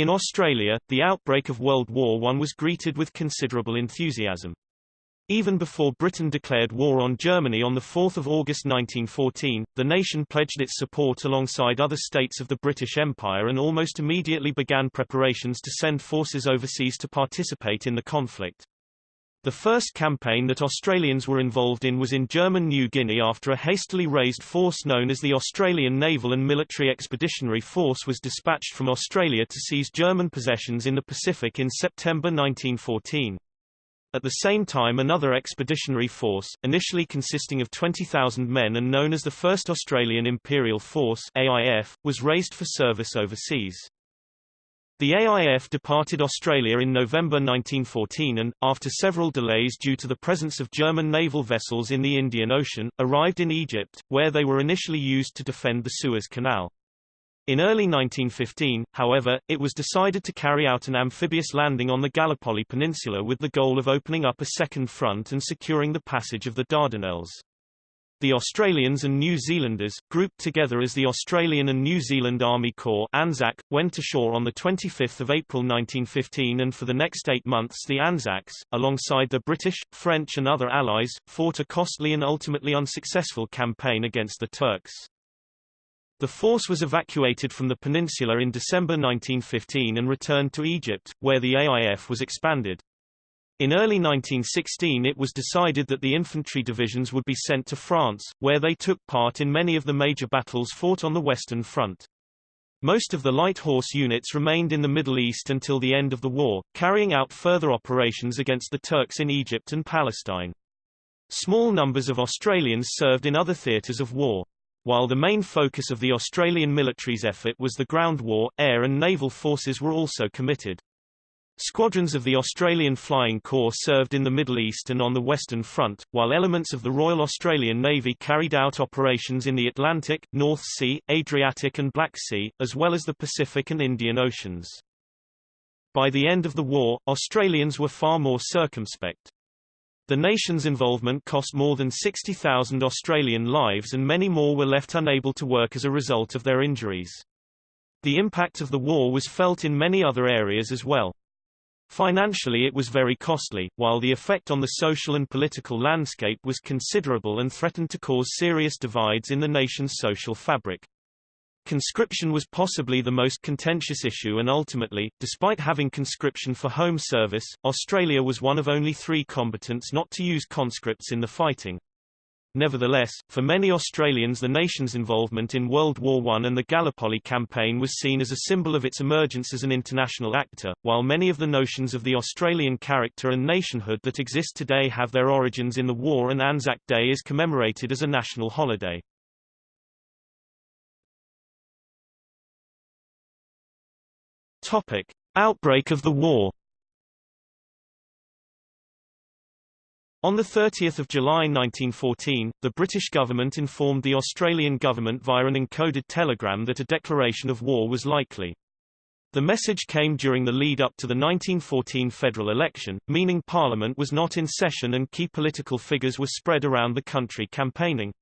In Australia, the outbreak of World War I was greeted with considerable enthusiasm. Even before Britain declared war on Germany on 4 August 1914, the nation pledged its support alongside other states of the British Empire and almost immediately began preparations to send forces overseas to participate in the conflict. The first campaign that Australians were involved in was in German New Guinea after a hastily raised force known as the Australian Naval and Military Expeditionary Force was dispatched from Australia to seize German possessions in the Pacific in September 1914. At the same time another expeditionary force, initially consisting of 20,000 men and known as the 1st Australian Imperial Force AIF, was raised for service overseas. The AIF departed Australia in November 1914 and, after several delays due to the presence of German naval vessels in the Indian Ocean, arrived in Egypt, where they were initially used to defend the Suez Canal. In early 1915, however, it was decided to carry out an amphibious landing on the Gallipoli Peninsula with the goal of opening up a second front and securing the passage of the Dardanelles. The Australians and New Zealanders, grouped together as the Australian and New Zealand Army Corps ANZAC, went ashore on 25 April 1915 and for the next eight months the Anzacs, alongside the British, French and other allies, fought a costly and ultimately unsuccessful campaign against the Turks. The force was evacuated from the peninsula in December 1915 and returned to Egypt, where the AIF was expanded. In early 1916 it was decided that the infantry divisions would be sent to France, where they took part in many of the major battles fought on the Western Front. Most of the light horse units remained in the Middle East until the end of the war, carrying out further operations against the Turks in Egypt and Palestine. Small numbers of Australians served in other theatres of war. While the main focus of the Australian military's effort was the ground war, air and naval forces were also committed. Squadrons of the Australian Flying Corps served in the Middle East and on the Western Front, while elements of the Royal Australian Navy carried out operations in the Atlantic, North Sea, Adriatic and Black Sea, as well as the Pacific and Indian Oceans. By the end of the war, Australians were far more circumspect. The nation's involvement cost more than 60,000 Australian lives and many more were left unable to work as a result of their injuries. The impact of the war was felt in many other areas as well. Financially it was very costly, while the effect on the social and political landscape was considerable and threatened to cause serious divides in the nation's social fabric. Conscription was possibly the most contentious issue and ultimately, despite having conscription for home service, Australia was one of only three combatants not to use conscripts in the fighting. Nevertheless, for many Australians the nation's involvement in World War I and the Gallipoli campaign was seen as a symbol of its emergence as an international actor, while many of the notions of the Australian character and nationhood that exist today have their origins in the war and Anzac Day is commemorated as a national holiday. Topic. Outbreak of the war On 30 July 1914, the British government informed the Australian government via an encoded telegram that a declaration of war was likely. The message came during the lead-up to the 1914 federal election, meaning Parliament was not in session and key political figures were spread around the country campaigning.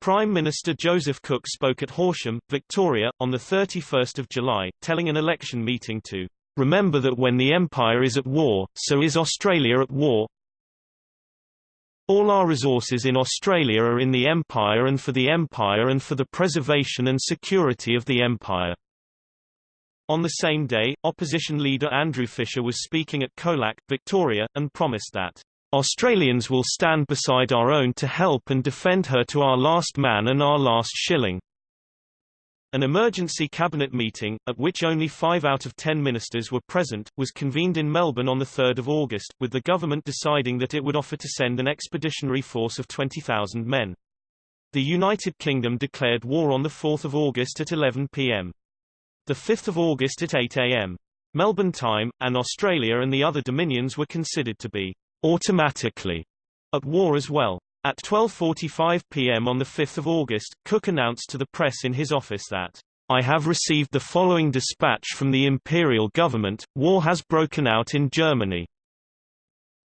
Prime Minister Joseph Cook spoke at Horsham, Victoria, on 31 July, telling an election meeting to Remember that when the Empire is at war, so is Australia at war, all our resources in Australia are in the Empire and for the Empire and for the preservation and security of the Empire. On the same day, opposition leader Andrew Fisher was speaking at Colac, Victoria, and promised that Australians will stand beside our own to help and defend her to our last man and our last shilling. An emergency cabinet meeting, at which only five out of ten ministers were present, was convened in Melbourne on 3 August, with the government deciding that it would offer to send an expeditionary force of 20,000 men. The United Kingdom declared war on 4 August at 11 p.m. 5 August at 8 a.m. Melbourne time, and Australia and the other dominions were considered to be automatically at war as well. At 12.45 p.m. on 5 August, Cook announced to the press in his office that, I have received the following dispatch from the imperial government, war has broken out in Germany.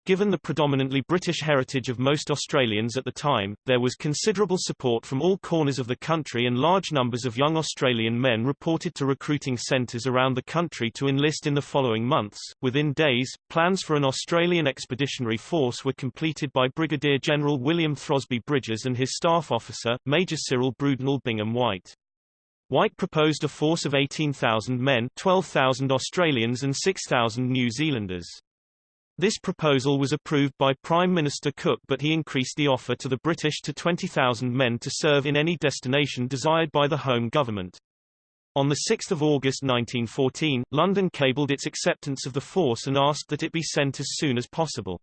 Given the predominantly British heritage of most Australians at the time, there was considerable support from all corners of the country and large numbers of young Australian men reported to recruiting centres around the country to enlist in the following months. Within days, plans for an Australian expeditionary force were completed by Brigadier General William Throsby Bridges and his staff officer, Major Cyril Brudenell Bingham White. White proposed a force of 18,000 men 12,000 Australians and 6,000 New Zealanders. This proposal was approved by Prime Minister Cook but he increased the offer to the British to 20,000 men to serve in any destination desired by the Home Government. On 6 August 1914, London cabled its acceptance of the force and asked that it be sent as soon as possible.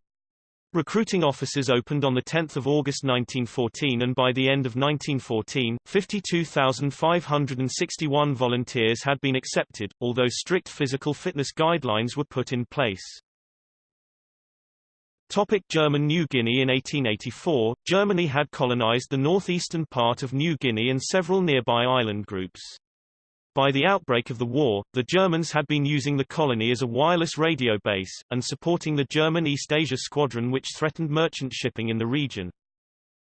Recruiting offices opened on 10 August 1914 and by the end of 1914, 52,561 volunteers had been accepted, although strict physical fitness guidelines were put in place. Topic German New Guinea In 1884, Germany had colonized the northeastern part of New Guinea and several nearby island groups. By the outbreak of the war, the Germans had been using the colony as a wireless radio base, and supporting the German East Asia Squadron which threatened merchant shipping in the region.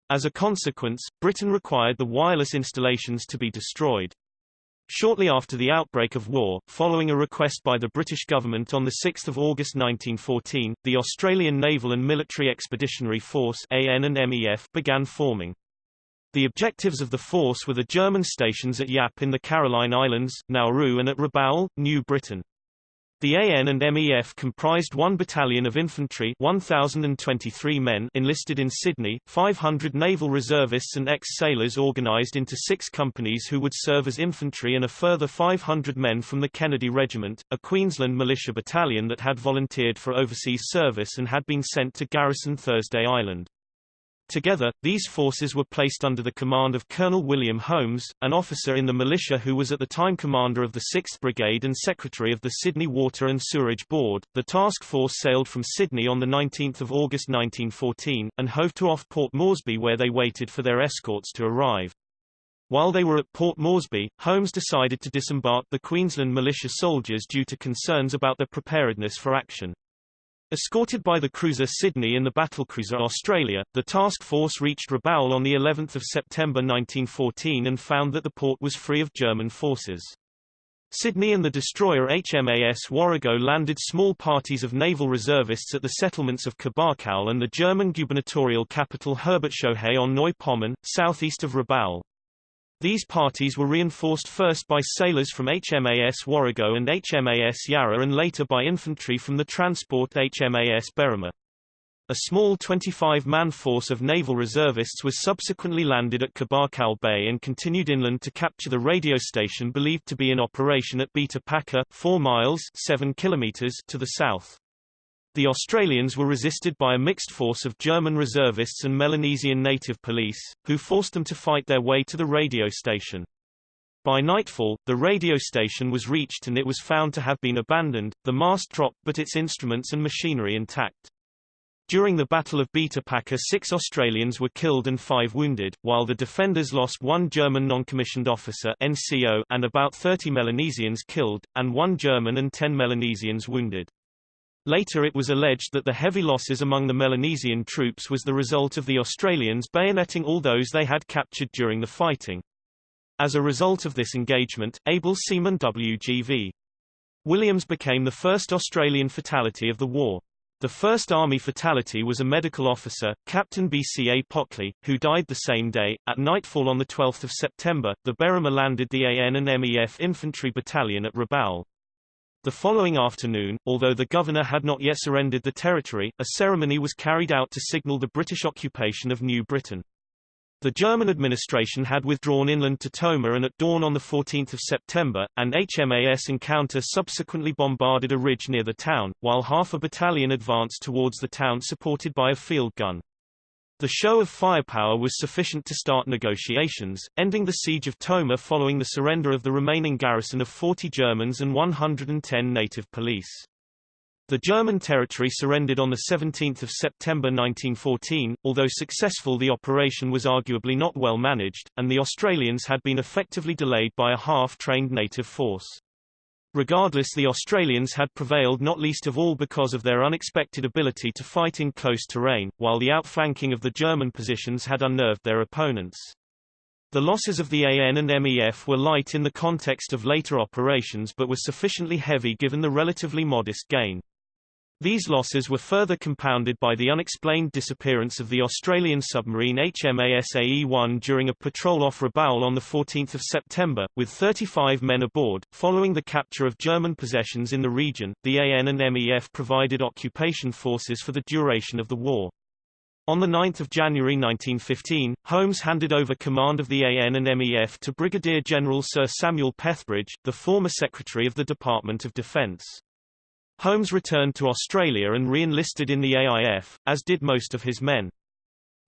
As a consequence, Britain required the wireless installations to be destroyed. Shortly after the outbreak of war, following a request by the British government on 6 August 1914, the Australian Naval and Military Expeditionary Force AN and MEF began forming. The objectives of the force were the German stations at Yap in the Caroline Islands, Nauru and at Rabaul, New Britain. The AN and MEF comprised one battalion of infantry 1,023 men enlisted in Sydney, 500 naval reservists and ex-sailors organised into six companies who would serve as infantry and a further 500 men from the Kennedy Regiment, a Queensland militia battalion that had volunteered for overseas service and had been sent to garrison Thursday Island. Together, these forces were placed under the command of Colonel William Holmes, an officer in the militia who was at the time commander of the 6th Brigade and secretary of the Sydney Water and Sewerage Board. The task force sailed from Sydney on 19 August 1914, and hove to off Port Moresby where they waited for their escorts to arrive. While they were at Port Moresby, Holmes decided to disembark the Queensland militia soldiers due to concerns about their preparedness for action. Escorted by the cruiser Sydney and the battlecruiser Australia, the task force reached Rabaul on the 11th of September 1914 and found that the port was free of German forces. Sydney and the destroyer HMAS Warrego landed small parties of naval reservists at the settlements of Kabakaul and the German gubernatorial capital Herbertshohe on Neu Pommern, southeast of Rabaul. These parties were reinforced first by sailors from HMAS Warrego and HMAS Yarra and later by infantry from the transport HMAS Berrima. A small 25-man force of naval reservists was subsequently landed at Kabakaul Bay and continued inland to capture the radio station believed to be in operation at Bita Paka, 4 miles 7 kilometers to the south. The Australians were resisted by a mixed force of German reservists and Melanesian native police, who forced them to fight their way to the radio station. By nightfall, the radio station was reached and it was found to have been abandoned, the mast dropped but its instruments and machinery intact. During the Battle of Bita six Australians were killed and five wounded, while the defenders lost one German non-commissioned officer NCO and about 30 Melanesians killed, and one German and 10 Melanesians wounded. Later it was alleged that the heavy losses among the Melanesian troops was the result of the Australians bayoneting all those they had captured during the fighting. As a result of this engagement, able seaman W.G.V. Williams became the first Australian fatality of the war. The first Army fatality was a medical officer, Captain B.C.A. Pockley, who died the same day. At nightfall on 12 September, the Berrima landed the AN and MEF infantry battalion at Rabaul. The following afternoon, although the governor had not yet surrendered the territory, a ceremony was carried out to signal the British occupation of New Britain. The German administration had withdrawn inland to Toma and at dawn on 14 September, an HMAS encounter subsequently bombarded a ridge near the town, while half a battalion advanced towards the town supported by a field gun. The show of firepower was sufficient to start negotiations, ending the siege of Toma following the surrender of the remaining garrison of 40 Germans and 110 native police. The German territory surrendered on 17 September 1914, although successful the operation was arguably not well managed, and the Australians had been effectively delayed by a half-trained native force. Regardless the Australians had prevailed not least of all because of their unexpected ability to fight in close terrain, while the outflanking of the German positions had unnerved their opponents. The losses of the AN and MEF were light in the context of later operations but were sufficiently heavy given the relatively modest gain. These losses were further compounded by the unexplained disappearance of the Australian submarine HMAS AE-1 during a patrol off Rabaul on 14 September, with 35 men aboard. Following the capture of German possessions in the region, the AN and MEF provided occupation forces for the duration of the war. On 9 January 1915, Holmes handed over command of the AN and MEF to Brigadier General Sir Samuel Pethebridge, the former Secretary of the Department of Defence. Holmes returned to Australia and re-enlisted in the AIF, as did most of his men.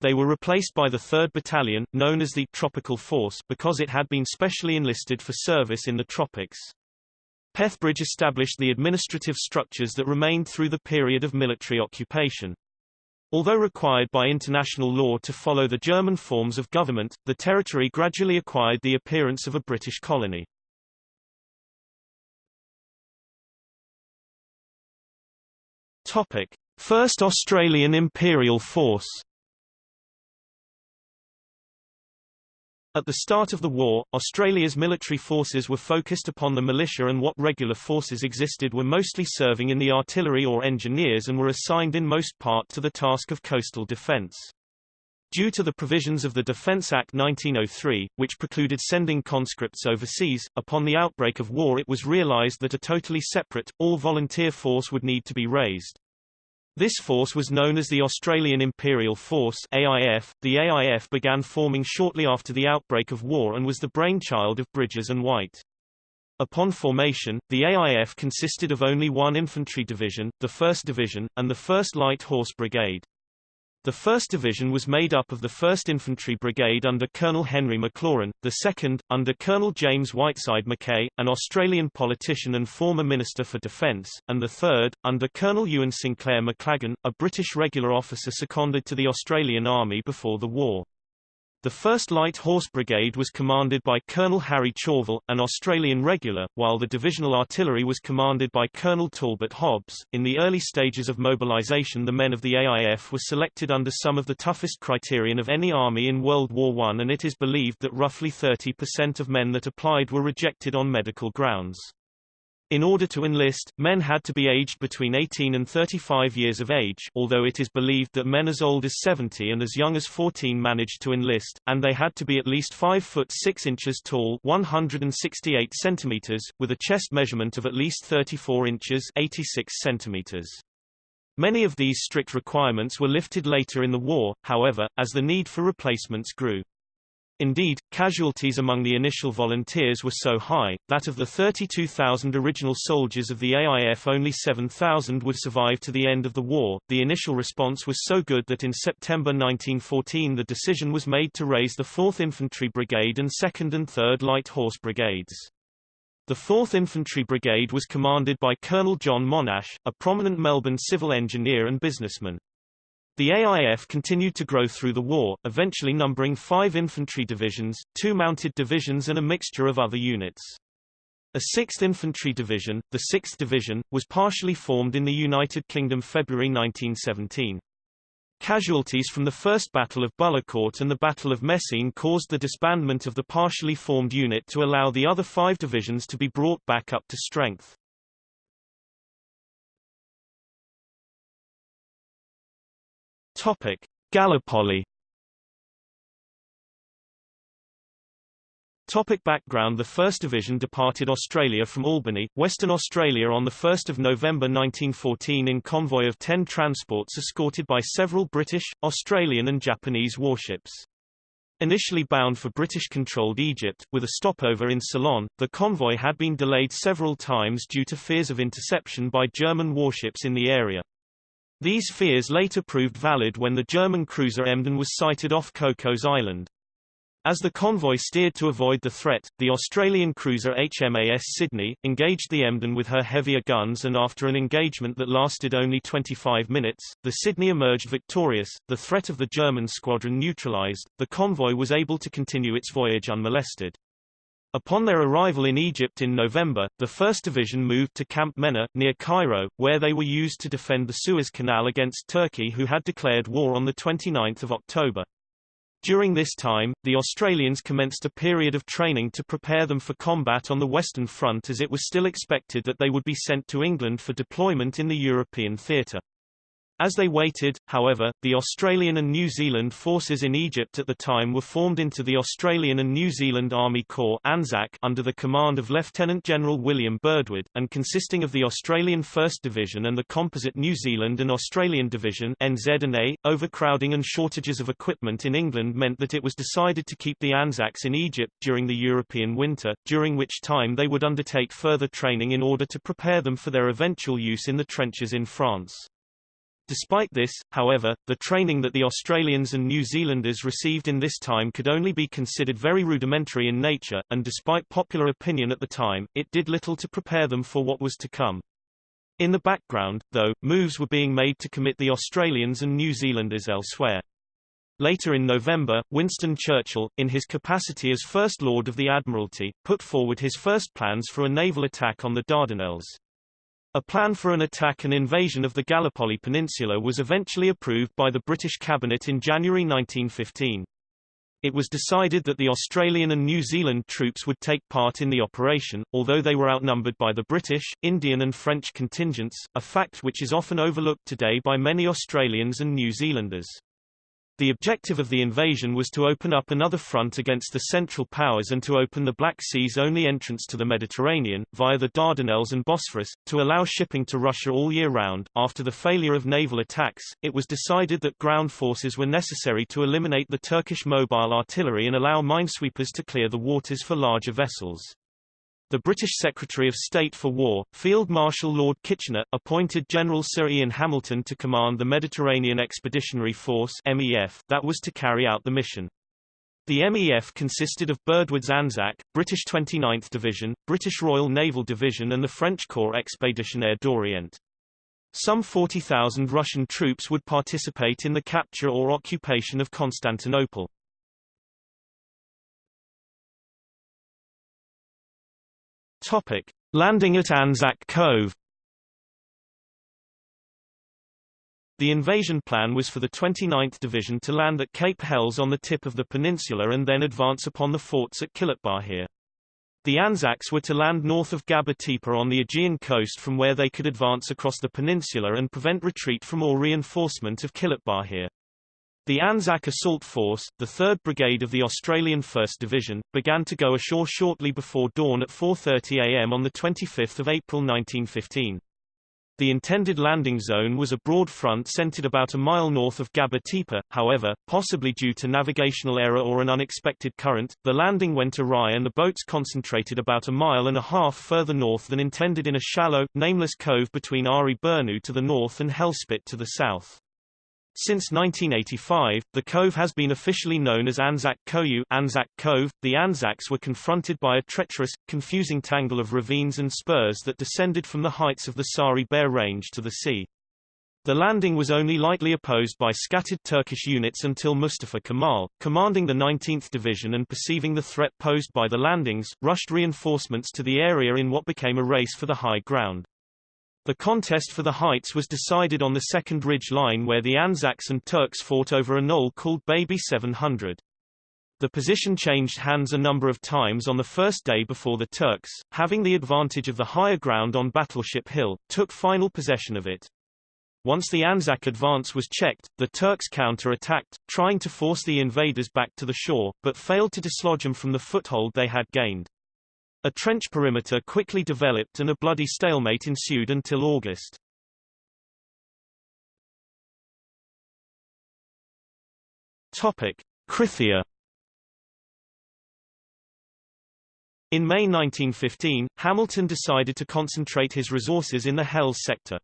They were replaced by the 3rd Battalion, known as the Tropical Force because it had been specially enlisted for service in the tropics. Pethebridge established the administrative structures that remained through the period of military occupation. Although required by international law to follow the German forms of government, the territory gradually acquired the appearance of a British colony. Topic: First Australian Imperial Force. At the start of the war, Australia's military forces were focused upon the militia and what regular forces existed were mostly serving in the artillery or engineers and were assigned in most part to the task of coastal defence. Due to the provisions of the Defence Act 1903, which precluded sending conscripts overseas, upon the outbreak of war it was realised that a totally separate, all-volunteer force would need to be raised. This force was known as the Australian Imperial Force AIF. .The AIF began forming shortly after the outbreak of war and was the brainchild of Bridges and White. Upon formation, the AIF consisted of only one infantry division, the 1st Division, and the 1st Light Horse Brigade. The 1st Division was made up of the 1st Infantry Brigade under Colonel Henry MacLaurin, the 2nd, under Colonel James Whiteside McCay, an Australian politician and former Minister for Defence, and the 3rd, under Colonel Ewan Sinclair Maclagan, a British regular officer seconded to the Australian Army before the war. The 1st Light Horse Brigade was commanded by Colonel Harry Chauvel, an Australian regular, while the divisional artillery was commanded by Colonel Talbot Hobbs. In the early stages of mobilization the men of the AIF were selected under some of the toughest criterion of any army in World War I and it is believed that roughly 30% of men that applied were rejected on medical grounds. In order to enlist, men had to be aged between 18 and 35 years of age although it is believed that men as old as 70 and as young as 14 managed to enlist, and they had to be at least 5 foot 6 inches tall 168 centimeters, with a chest measurement of at least 34 inches 86 centimeters. Many of these strict requirements were lifted later in the war, however, as the need for replacements grew. Indeed, casualties among the initial volunteers were so high, that of the 32,000 original soldiers of the AIF only 7,000 would survive to the end of the war. The initial response was so good that in September 1914 the decision was made to raise the 4th Infantry Brigade and 2nd and 3rd Light Horse Brigades. The 4th Infantry Brigade was commanded by Colonel John Monash, a prominent Melbourne civil engineer and businessman. The AIF continued to grow through the war, eventually numbering five infantry divisions, two mounted divisions and a mixture of other units. A 6th Infantry Division, the 6th Division, was partially formed in the United Kingdom February 1917. Casualties from the First Battle of Bullecourt and the Battle of Messines caused the disbandment of the partially formed unit to allow the other five divisions to be brought back up to strength. Topic: Gallipoli. Topic background The 1st Division departed Australia from Albany, Western Australia on 1 November 1914 in convoy of 10 transports escorted by several British, Australian and Japanese warships. Initially bound for British-controlled Egypt, with a stopover in Ceylon, the convoy had been delayed several times due to fears of interception by German warships in the area. These fears later proved valid when the German cruiser Emden was sighted off Cocos Island. As the convoy steered to avoid the threat, the Australian cruiser HMAS Sydney, engaged the Emden with her heavier guns and after an engagement that lasted only 25 minutes, the Sydney emerged victorious, the threat of the German squadron neutralized, the convoy was able to continue its voyage unmolested. Upon their arrival in Egypt in November, the 1st Division moved to Camp Mena, near Cairo, where they were used to defend the Suez Canal against Turkey who had declared war on 29 October. During this time, the Australians commenced a period of training to prepare them for combat on the Western Front as it was still expected that they would be sent to England for deployment in the European theatre. As they waited, however, the Australian and New Zealand forces in Egypt at the time were formed into the Australian and New Zealand Army Corps ANZAC under the command of Lieutenant General William Birdwood, and consisting of the Australian 1st Division and the composite New Zealand and Australian Division NZ&A. Overcrowding and shortages of equipment in England meant that it was decided to keep the ANZACs in Egypt during the European winter, during which time they would undertake further training in order to prepare them for their eventual use in the trenches in France. Despite this, however, the training that the Australians and New Zealanders received in this time could only be considered very rudimentary in nature, and despite popular opinion at the time, it did little to prepare them for what was to come. In the background, though, moves were being made to commit the Australians and New Zealanders elsewhere. Later in November, Winston Churchill, in his capacity as First Lord of the Admiralty, put forward his first plans for a naval attack on the Dardanelles. A plan for an attack and invasion of the Gallipoli Peninsula was eventually approved by the British Cabinet in January 1915. It was decided that the Australian and New Zealand troops would take part in the operation, although they were outnumbered by the British, Indian and French contingents, a fact which is often overlooked today by many Australians and New Zealanders. The objective of the invasion was to open up another front against the Central Powers and to open the Black Sea's only entrance to the Mediterranean, via the Dardanelles and Bosphorus, to allow shipping to Russia all year round. After the failure of naval attacks, it was decided that ground forces were necessary to eliminate the Turkish mobile artillery and allow minesweepers to clear the waters for larger vessels. The British Secretary of State for War, Field Marshal Lord Kitchener, appointed General Sir Ian Hamilton to command the Mediterranean Expeditionary Force MEF that was to carry out the mission. The MEF consisted of Birdwood's Anzac, British 29th Division, British Royal Naval Division and the French Corps Expéditionnaire d'Orient. Some 40,000 Russian troops would participate in the capture or occupation of Constantinople. Topic: Landing at Anzac Cove. The invasion plan was for the 29th Division to land at Cape Helles on the tip of the peninsula and then advance upon the forts at Kilitbahir. The Anzacs were to land north of Gaba Tepe on the Aegean coast from where they could advance across the peninsula and prevent retreat from or reinforcement of Kilitbahir. The Anzac Assault Force, the 3rd Brigade of the Australian 1st Division, began to go ashore shortly before dawn at 4.30 am on 25 April 1915. The intended landing zone was a broad front centered about a mile north of Gaba Tepe, however, possibly due to navigational error or an unexpected current, the landing went awry and the boats concentrated about a mile and a half further north than intended in a shallow, nameless cove between Ari Burnu to the north and Hell Spit to the south. Since 1985, the cove has been officially known as Anzac Koyu Anzac Cove. The Anzacs were confronted by a treacherous, confusing tangle of ravines and spurs that descended from the heights of the Sari Bair Range to the sea. The landing was only lightly opposed by scattered Turkish units until Mustafa Kemal, commanding the 19th Division and perceiving the threat posed by the landings, rushed reinforcements to the area in what became a race for the high ground. The contest for the heights was decided on the second ridge line where the Anzacs and Turks fought over a knoll called Baby 700. The position changed hands a number of times on the first day before the Turks, having the advantage of the higher ground on Battleship Hill, took final possession of it. Once the Anzac advance was checked, the Turks counter-attacked, trying to force the invaders back to the shore, but failed to dislodge them from the foothold they had gained. A trench perimeter quickly developed and a bloody stalemate ensued until August. Topic: Krithia In May 1915, Hamilton decided to concentrate his resources in the Helles sector.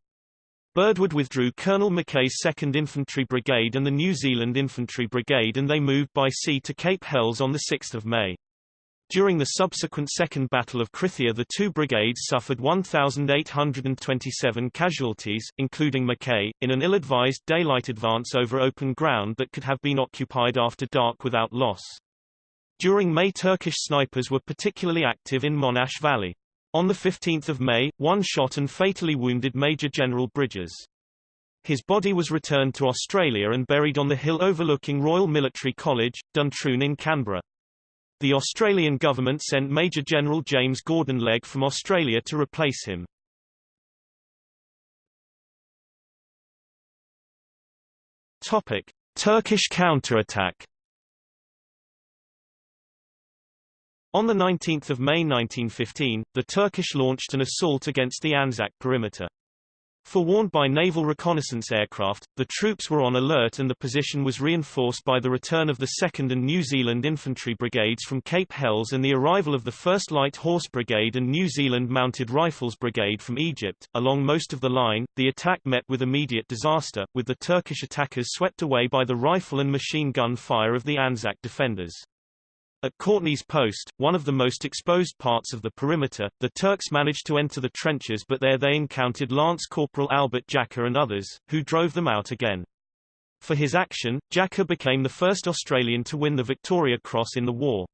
Birdwood withdrew Colonel McCay's 2nd Infantry Brigade and the New Zealand Infantry Brigade and they moved by sea to Cape Helles on 6 May. During the subsequent Second Battle of Krithia the two brigades suffered 1,827 casualties, including McCay, in an ill-advised daylight advance over open ground that could have been occupied after dark without loss. During May Turkish snipers were particularly active in Monash Valley. On 15 May, one shot and fatally wounded Major General Bridges. His body was returned to Australia and buried on the hill overlooking Royal Military College, Duntroon in Canberra. The Australian government sent Major General James Gordon Legge from Australia to replace him. Topic: Turkish counterattack. On 19 May 1915, the Turkish launched an assault against the Anzac perimeter. Forewarned by naval reconnaissance aircraft, the troops were on alert and the position was reinforced by the return of the 2nd and New Zealand Infantry Brigades from Cape Helles and the arrival of the 1st Light Horse Brigade and New Zealand Mounted Rifles Brigade from Egypt. Along most of the line, the attack met with immediate disaster, with the Turkish attackers swept away by the rifle and machine gun fire of the Anzac defenders. At Courtney's Post, one of the most exposed parts of the perimeter, the Turks managed to enter the trenches but there they encountered Lance Corporal Albert Jacka and others, who drove them out again. For his action, Jacka became the first Australian to win the Victoria Cross in the war.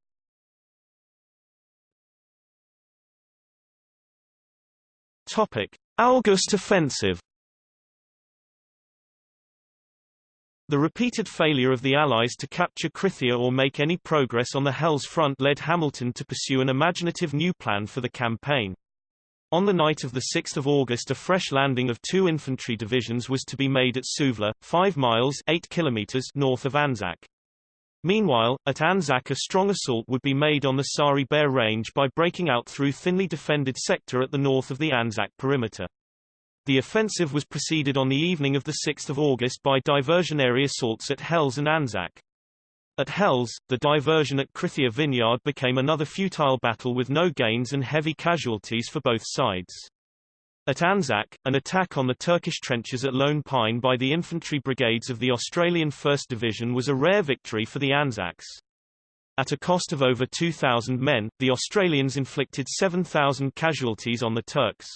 Topic: August Offensive The repeated failure of the Allies to capture Krithia or make any progress on the Helles front led Hamilton to pursue an imaginative new plan for the campaign. On the night of 6 August a fresh landing of two infantry divisions was to be made at Suvla, 5 miles 8 kilometers north of Anzac. Meanwhile, at Anzac a strong assault would be made on the Sari Bair range by breaking out through thinly defended sector at the north of the Anzac perimeter. The offensive was preceded on the evening of 6 August by diversionary assaults at Helles and Anzac. At Helles, the diversion at Krithia Vineyard became another futile battle with no gains and heavy casualties for both sides. At Anzac, an attack on the Turkish trenches at Lone Pine by the infantry brigades of the Australian 1st Division was a rare victory for the Anzacs. At a cost of over 2,000 men, the Australians inflicted 7,000 casualties on the Turks.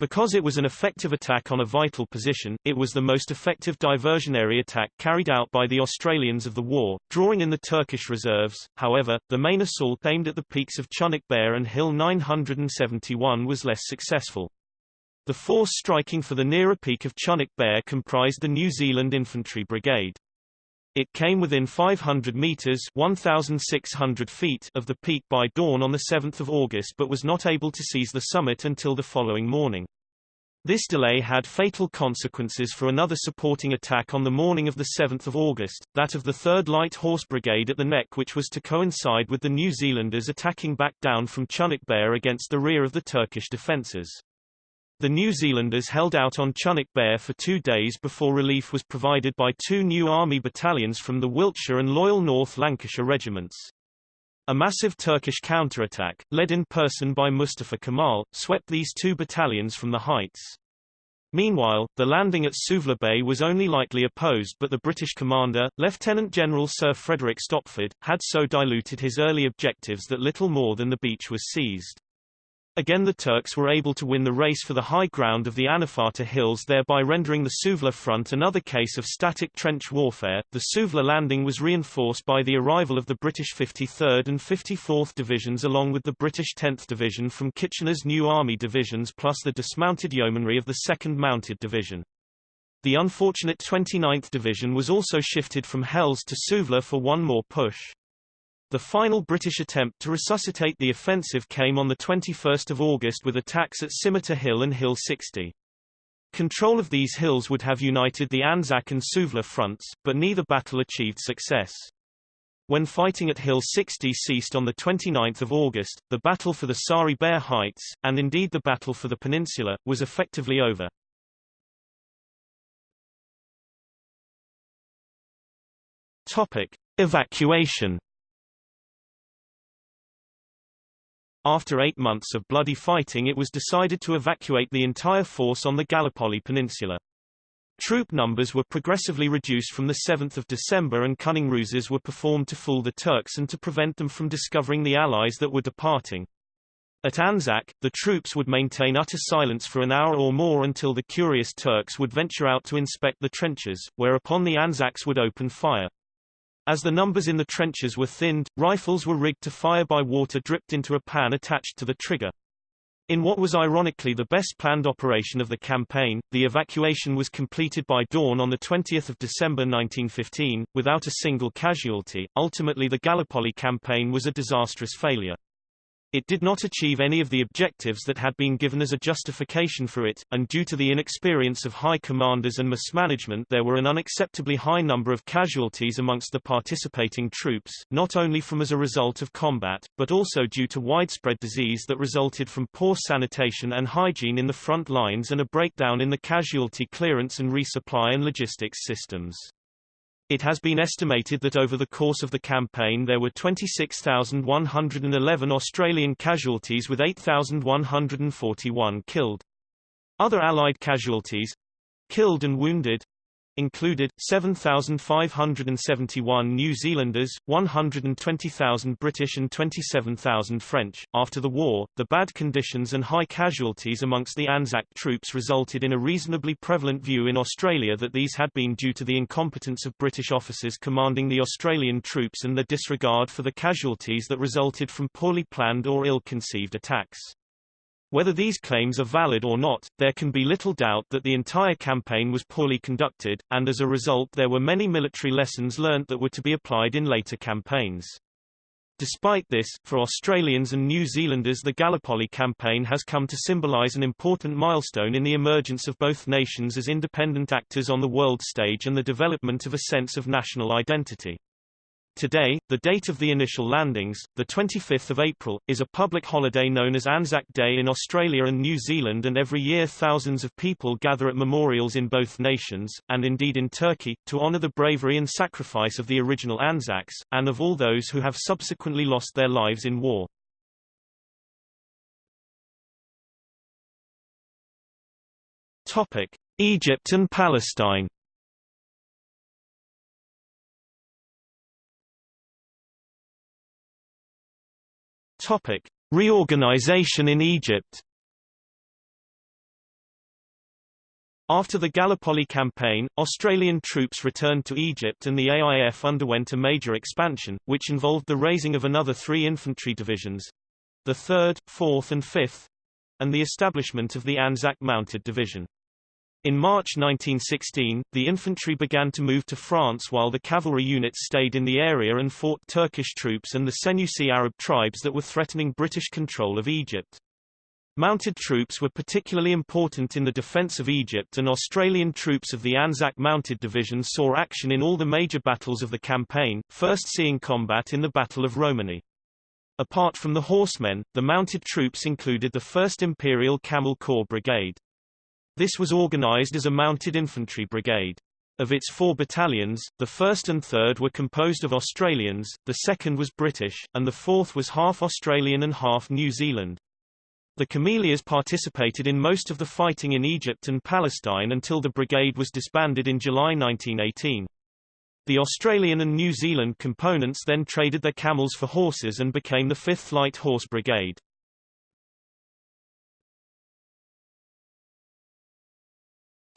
Because it was an effective attack on a vital position, it was the most effective diversionary attack carried out by the Australians of the war, drawing in the Turkish reserves. However, the main assault aimed at the peaks of Chunuk Bair and Hill 971 was less successful. The force striking for the nearer peak of Chunuk Bair comprised the New Zealand Infantry Brigade. It came within 500 meters 1,600 feet of the peak by dawn on 7 August but was not able to seize the summit until the following morning. This delay had fatal consequences for another supporting attack on the morning of 7 August, that of the 3rd Light Horse Brigade at the neck which was to coincide with the New Zealanders attacking back down from Chunuk Bair against the rear of the Turkish defences. The New Zealanders held out on Chunuk Bair for two days before relief was provided by two new army battalions from the Wiltshire and Loyal North Lancashire regiments. A massive Turkish counterattack, led in person by Mustafa Kemal, swept these two battalions from the heights. Meanwhile, the landing at Suvla Bay was only lightly opposed but the British commander, Lieutenant General Sir Frederick Stopford, had so diluted his early objectives that little more than the beach was seized. Again the Turks were able to win the race for the high ground of the Anafarta Hills thereby rendering the Suvla front another case of static trench warfare. The Suvla landing was reinforced by the arrival of the British 53rd and 54th Divisions along with the British 10th Division from Kitchener's new army divisions plus the dismounted yeomanry of the 2nd Mounted Division. The unfortunate 29th Division was also shifted from Helles to Suvla for one more push. The final British attempt to resuscitate the offensive came on 21 August with attacks at Scimitar Hill and Hill 60. Control of these hills would have united the Anzac and Suvla fronts, but neither battle achieved success. When fighting at Hill 60 ceased on 29 August, the battle for the Sari Bair Heights, and indeed the battle for the peninsula, was effectively over. Topic. Evacuation After eight months of bloody fighting it was decided to evacuate the entire force on the Gallipoli Peninsula. Troop numbers were progressively reduced from 7 December and cunning ruses were performed to fool the Turks and to prevent them from discovering the Allies that were departing. At Anzac, the troops would maintain utter silence for an hour or more until the curious Turks would venture out to inspect the trenches, whereupon the Anzacs would open fire. As the numbers in the trenches were thinned, rifles were rigged to fire by water dripped into a pan attached to the trigger. In what was ironically the best planned operation of the campaign, the evacuation was completed by dawn on 20 December 1915, without a single casualty. Ultimately the Gallipoli campaign was a disastrous failure. It did not achieve any of the objectives that had been given as a justification for it, and due to the inexperience of high commanders and mismanagement there were an unacceptably high number of casualties amongst the participating troops, not only from as a result of combat, but also due to widespread disease that resulted from poor sanitation and hygiene in the front lines and a breakdown in the casualty clearance and resupply and logistics systems. It has been estimated that over the course of the campaign there were 26,111 Australian casualties with 8,141 killed. Other Allied casualties killed and wounded included 7,571 New Zealanders, 120,000 British and 27,000 French. After the war, the bad conditions and high casualties amongst the Anzac troops resulted in a reasonably prevalent view in Australia that these had been due to the incompetence of British officers commanding the Australian troops and their disregard for the casualties that resulted from poorly planned or ill-conceived attacks. Whether these claims are valid or not, there can be little doubt that the entire campaign was poorly conducted, and as a result there were many military lessons learnt that were to be applied in later campaigns. Despite this, for Australians and New Zealanders the Gallipoli campaign has come to symbolise an important milestone in the emergence of both nations as independent actors on the world stage and the development of a sense of national identity. Today, the date of the initial landings, the 25th of April, is a public holiday known as Anzac Day in Australia and New Zealand and every year thousands of people gather at memorials in both nations, and indeed in Turkey, to honour the bravery and sacrifice of the original Anzacs, and of all those who have subsequently lost their lives in war. Egypt and Palestine Topic: Reorganization in Egypt. After the Gallipoli campaign, Australian troops returned to Egypt and the AIF underwent a major expansion, which involved the raising of another three infantry divisions—the 3rd, 4th and 5th—and the establishment of the Anzac Mounted Division. In March 1916, the infantry began to move to France while the cavalry units stayed in the area and fought Turkish troops and the Senussi Arab tribes that were threatening British control of Egypt. Mounted troops were particularly important in the defence of Egypt and Australian troops of the Anzac Mounted Division saw action in all the major battles of the campaign, first seeing combat in the Battle of Romani. Apart from the horsemen, the mounted troops included the 1st Imperial Camel Corps Brigade. This was organized as a mounted infantry brigade. Of its four battalions, the first and third were composed of Australians, the second was British, and the fourth was half Australian and half New Zealand. The Cameliers participated in most of the fighting in Egypt and Palestine until the brigade was disbanded in July 1918. The Australian and New Zealand components then traded their camels for horses and became the 5th Light Horse Brigade.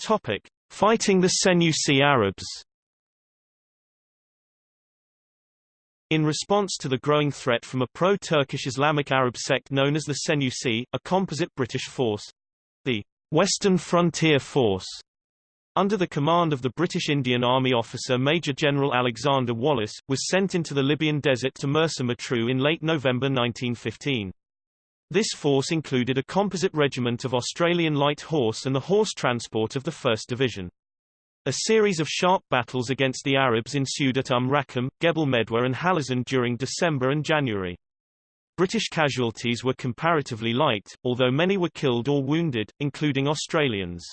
Topic: Fighting the Senussi Arabs. In response to the growing threat from a pro-Turkish Islamic Arab sect known as the Senussi, a composite British force, the Western Frontier Force, under the command of the British Indian Army officer Major General Alexander Wallace, was sent into the Libyan desert to Mersa in late November 1915. This force included a composite regiment of Australian Light Horse and the horse transport of the 1st Division. A series of sharp battles against the Arabs ensued at Umm Raqam, Gebel Medwa and Halazin during December and January. British casualties were comparatively light, although many were killed or wounded, including Australians.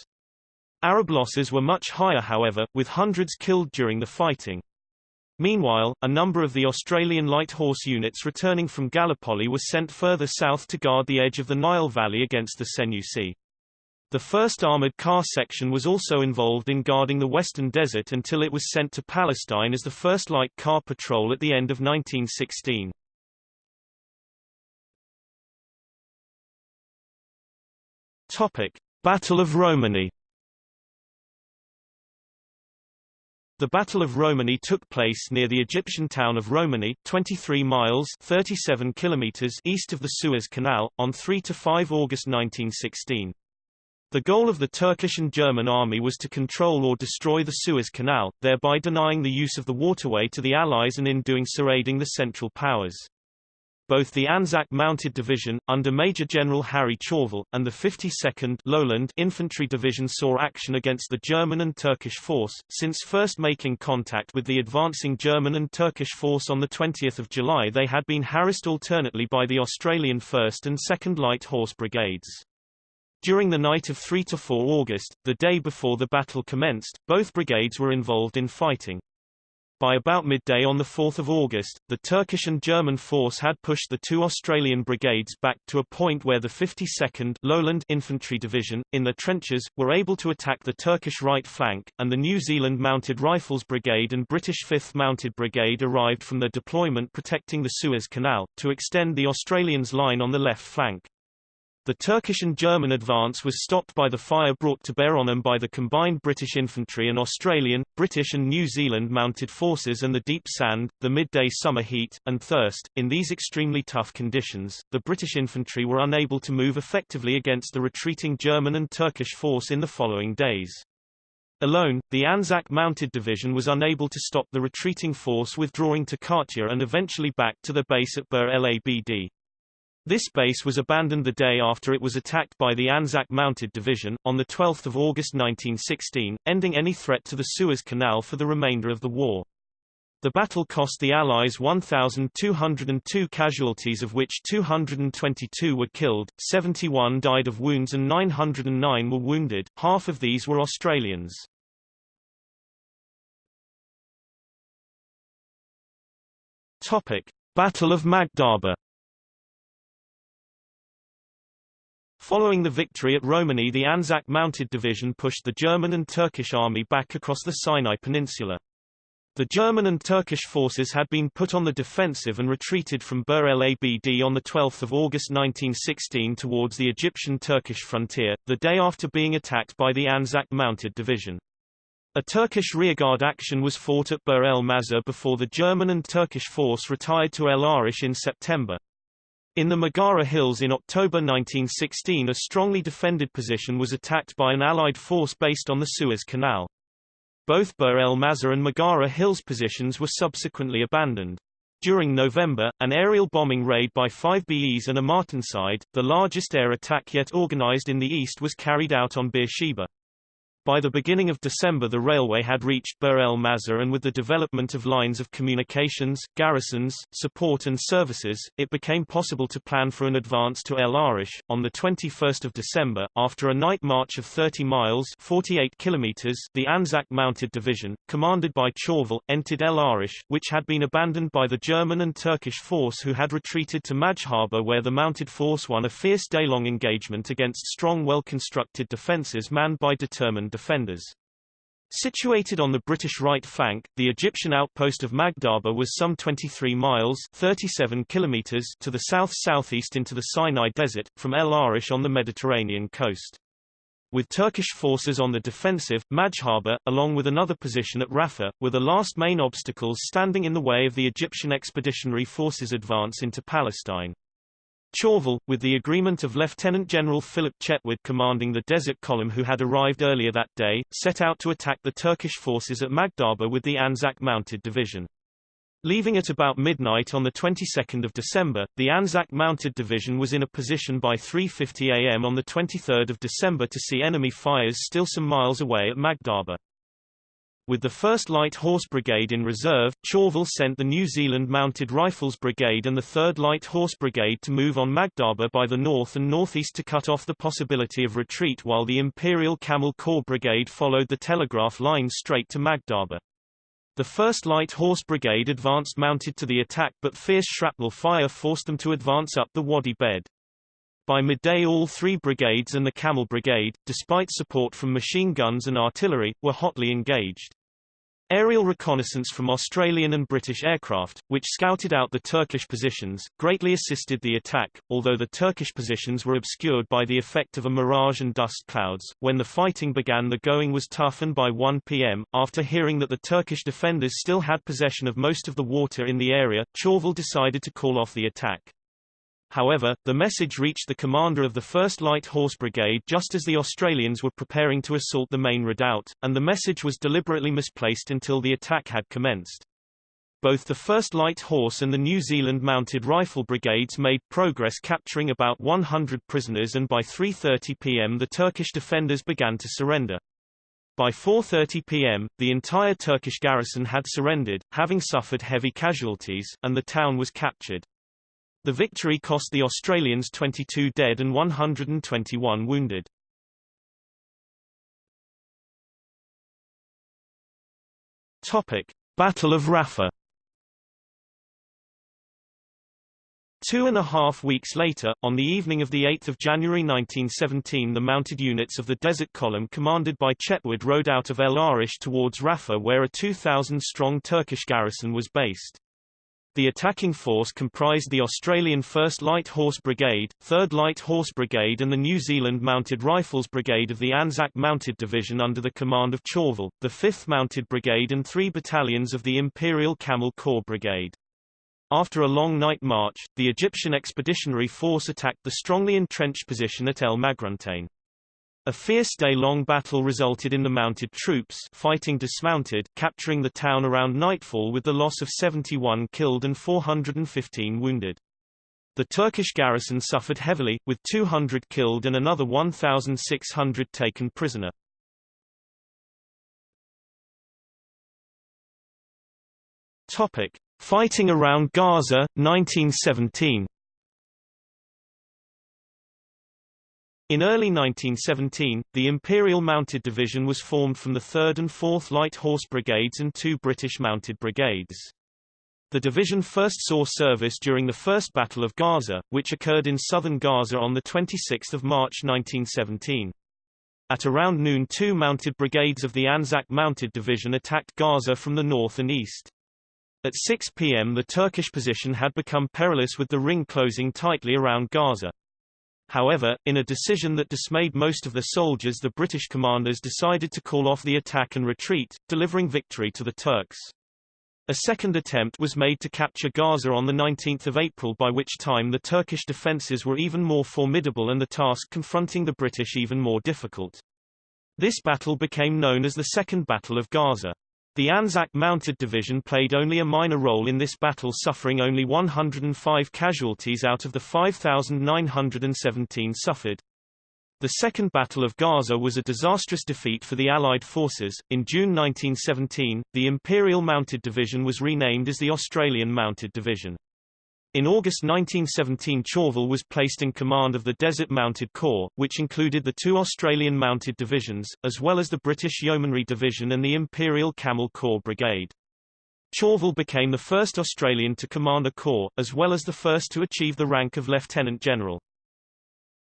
Arab losses were much higher however, with hundreds killed during the fighting. Meanwhile, a number of the Australian light horse units returning from Gallipoli were sent further south to guard the edge of the Nile Valley against the Senussi. The 1st Armoured Car Section was also involved in guarding the Western Desert until it was sent to Palestine as the 1st Light Car Patrol at the end of 1916. Topic. Battle of Romani The Battle of Romani took place near the Egyptian town of Romani, 23 miles 37 kilometers east of the Suez Canal, on 3–5 August 1916. The goal of the Turkish and German army was to control or destroy the Suez Canal, thereby denying the use of the waterway to the Allies and in doing so aiding the Central Powers. Both the Anzac Mounted Division, under Major General Harry Chauvel, and the 52nd Lowland Infantry Division saw action against the German and Turkish force, since first making contact with the advancing German and Turkish force on 20 July they had been harassed alternately by the Australian 1st and 2nd Light Horse Brigades. During the night of 3–4 August, the day before the battle commenced, both brigades were involved in fighting. By about midday on 4 August, the Turkish and German force had pushed the two Australian brigades back to a point where the 52nd Lowland Infantry Division, in their trenches, were able to attack the Turkish right flank, and the New Zealand Mounted Rifles Brigade and British 5th Mounted Brigade arrived from their deployment protecting the Suez Canal, to extend the Australians' line on the left flank. The Turkish and German advance was stopped by the fire brought to bear on them by the combined British infantry and Australian, British and New Zealand mounted forces and the deep sand, the midday summer heat, and thirst. In these extremely tough conditions, the British infantry were unable to move effectively against the retreating German and Turkish force in the following days. Alone, the Anzac Mounted Division was unable to stop the retreating force withdrawing to Katia and eventually back to the base at Bir El Abd. This base was abandoned the day after it was attacked by the Anzac Mounted Division, on 12 August 1916, ending any threat to the Suez Canal for the remainder of the war. The battle cost the Allies 1,202 casualties of which 222 were killed, 71 died of wounds and 909 were wounded, half of these were Australians. Battle of Magdhaba Following the victory at Romani the Anzac Mounted Division pushed the German and Turkish army back across the Sinai Peninsula. The German and Turkish forces had been put on the defensive and retreated from Bir el Abd on 12 August 1916 towards the Egyptian-Turkish frontier, the day after being attacked by the Anzac Mounted Division. A Turkish rearguard action was fought at Bir el Mazar before the German and Turkish force retired to El Arish in September. In the Maghara Hills in October 1916 a strongly defended position was attacked by an Allied force based on the Suez Canal. Both Bir el Mazar and Maghara Hills positions were subsequently abandoned. During November, an aerial bombing raid by five BEs and a Martinsyde, the largest air attack yet organized in the east was carried out on Beersheba. By the beginning of December the railway had reached Bir el Mazar and with the development of lines of communications, garrisons, support and services, it became possible to plan for an advance to El Arish. On 21 December, after a night march of 30 miles 48 kilometers, the Anzac Mounted Division, commanded by Chauvel, entered El Arish, which had been abandoned by the German and Turkish force who had retreated to Magdhaba where the mounted force won a fierce day-long engagement against strong well-constructed defences manned by determined defenders. Situated on the British right flank, the Egyptian outpost of Magdhaba was some 23 miles 37 kilometers to the south-southeast into the Sinai Desert, from El Arish on the Mediterranean coast. With Turkish forces on the defensive, Magdhaba, along with another position at Rafah, were the last main obstacles standing in the way of the Egyptian Expeditionary Forces advance into Palestine. Chauvel, with the agreement of Lieutenant General Philip Chetwode commanding the Desert Column who had arrived earlier that day, set out to attack the Turkish forces at Magdhaba with the Anzac Mounted Division. Leaving at about midnight on the 22nd of December, the Anzac Mounted Division was in a position by 3.50 am on the 23rd of December to see enemy fires still some miles away at Magdhaba. With the 1st Light Horse Brigade in reserve, Chauvel sent the New Zealand Mounted Rifles Brigade and the 3rd Light Horse Brigade to move on Magdhaba by the north and northeast to cut off the possibility of retreat while the Imperial Camel Corps Brigade followed the telegraph line straight to Magdhaba. The 1st Light Horse Brigade advanced mounted to the attack but fierce shrapnel fire forced them to advance up the Wadi bed. By midday all three brigades and the Camel Brigade, despite support from machine guns and artillery, were hotly engaged. Aerial reconnaissance from Australian and British aircraft, which scouted out the Turkish positions, greatly assisted the attack, although the Turkish positions were obscured by the effect of a mirage and dust clouds. When the fighting began the going was tough and by 1 p.m., after hearing that the Turkish defenders still had possession of most of the water in the area, Chauvel decided to call off the attack. However, the message reached the commander of the 1st Light Horse Brigade just as the Australians were preparing to assault the main redoubt, and the message was deliberately misplaced until the attack had commenced. Both the 1st Light Horse and the New Zealand Mounted Rifle Brigades made progress capturing about 100 prisoners and by 3.30 pm the Turkish defenders began to surrender. By 4.30 pm, the entire Turkish garrison had surrendered, having suffered heavy casualties, and the town was captured. The victory cost the Australians 22 dead and 121 wounded. Topic: Battle of Rafah. Two and a half weeks later, on the evening of 8 January 1917 the mounted units of the Desert Column commanded by Chetwode rode out of El Arish towards Rafah where a 2,000-strong Turkish garrison was based. The attacking force comprised the Australian 1st Light Horse Brigade, 3rd Light Horse Brigade and the New Zealand Mounted Rifles Brigade of the Anzac Mounted Division under the command of Chauvel, the 5th Mounted Brigade and three battalions of the Imperial Camel Corps Brigade. After a long night march, the Egyptian Expeditionary Force attacked the strongly entrenched position at El Magruntein. A fierce day-long battle resulted in the mounted troops fighting dismounted capturing the town around nightfall with the loss of 71 killed and 415 wounded. The Turkish garrison suffered heavily, with 200 killed and another 1,600 taken prisoner. Topic. Fighting around Gaza, 1917 In early 1917, the Imperial Mounted Division was formed from the 3rd and 4th Light Horse Brigades and two British Mounted Brigades. The division first saw service during the First Battle of Gaza, which occurred in southern Gaza on 26 March 1917. At around noon two mounted brigades of the Anzac Mounted Division attacked Gaza from the north and east. At 6 p.m. the Turkish position had become perilous with the ring closing tightly around Gaza. However, in a decision that dismayed most of the soldiers the British commanders decided to call off the attack and retreat, delivering victory to the Turks. A second attempt was made to capture Gaza on 19 April by which time the Turkish defences were even more formidable and the task confronting the British even more difficult. This battle became known as the Second Battle of Gaza. The Anzac Mounted Division played only a minor role in this battle suffering only 105 casualties out of the 5,917 suffered. The Second Battle of Gaza was a disastrous defeat for the Allied forces. In June 1917, the Imperial Mounted Division was renamed as the Australian Mounted Division. In August 1917 Chauvel was placed in command of the Desert Mounted Corps, which included the two Australian mounted divisions, as well as the British Yeomanry Division and the Imperial Camel Corps Brigade. Chauvel became the first Australian to command a corps, as well as the first to achieve the rank of Lieutenant General.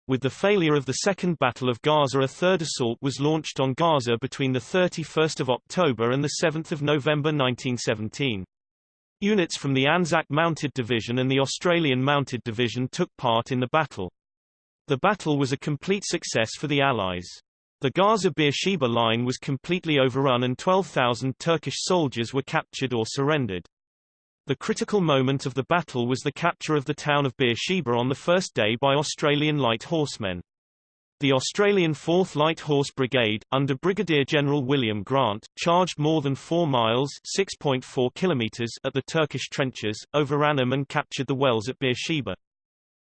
With the failure of the Second Battle of Gaza a third assault was launched on Gaza between 31 October and 7 November 1917. Units from the Anzac Mounted Division and the Australian Mounted Division took part in the battle. The battle was a complete success for the Allies. The Gaza-Beersheba line was completely overrun and 12,000 Turkish soldiers were captured or surrendered. The critical moment of the battle was the capture of the town of Beersheba on the first day by Australian light horsemen. The Australian 4th Light Horse Brigade, under Brigadier General William Grant, charged more than 4 miles (6.4 kilometers) at the Turkish trenches, overran them and captured the wells at Beersheba.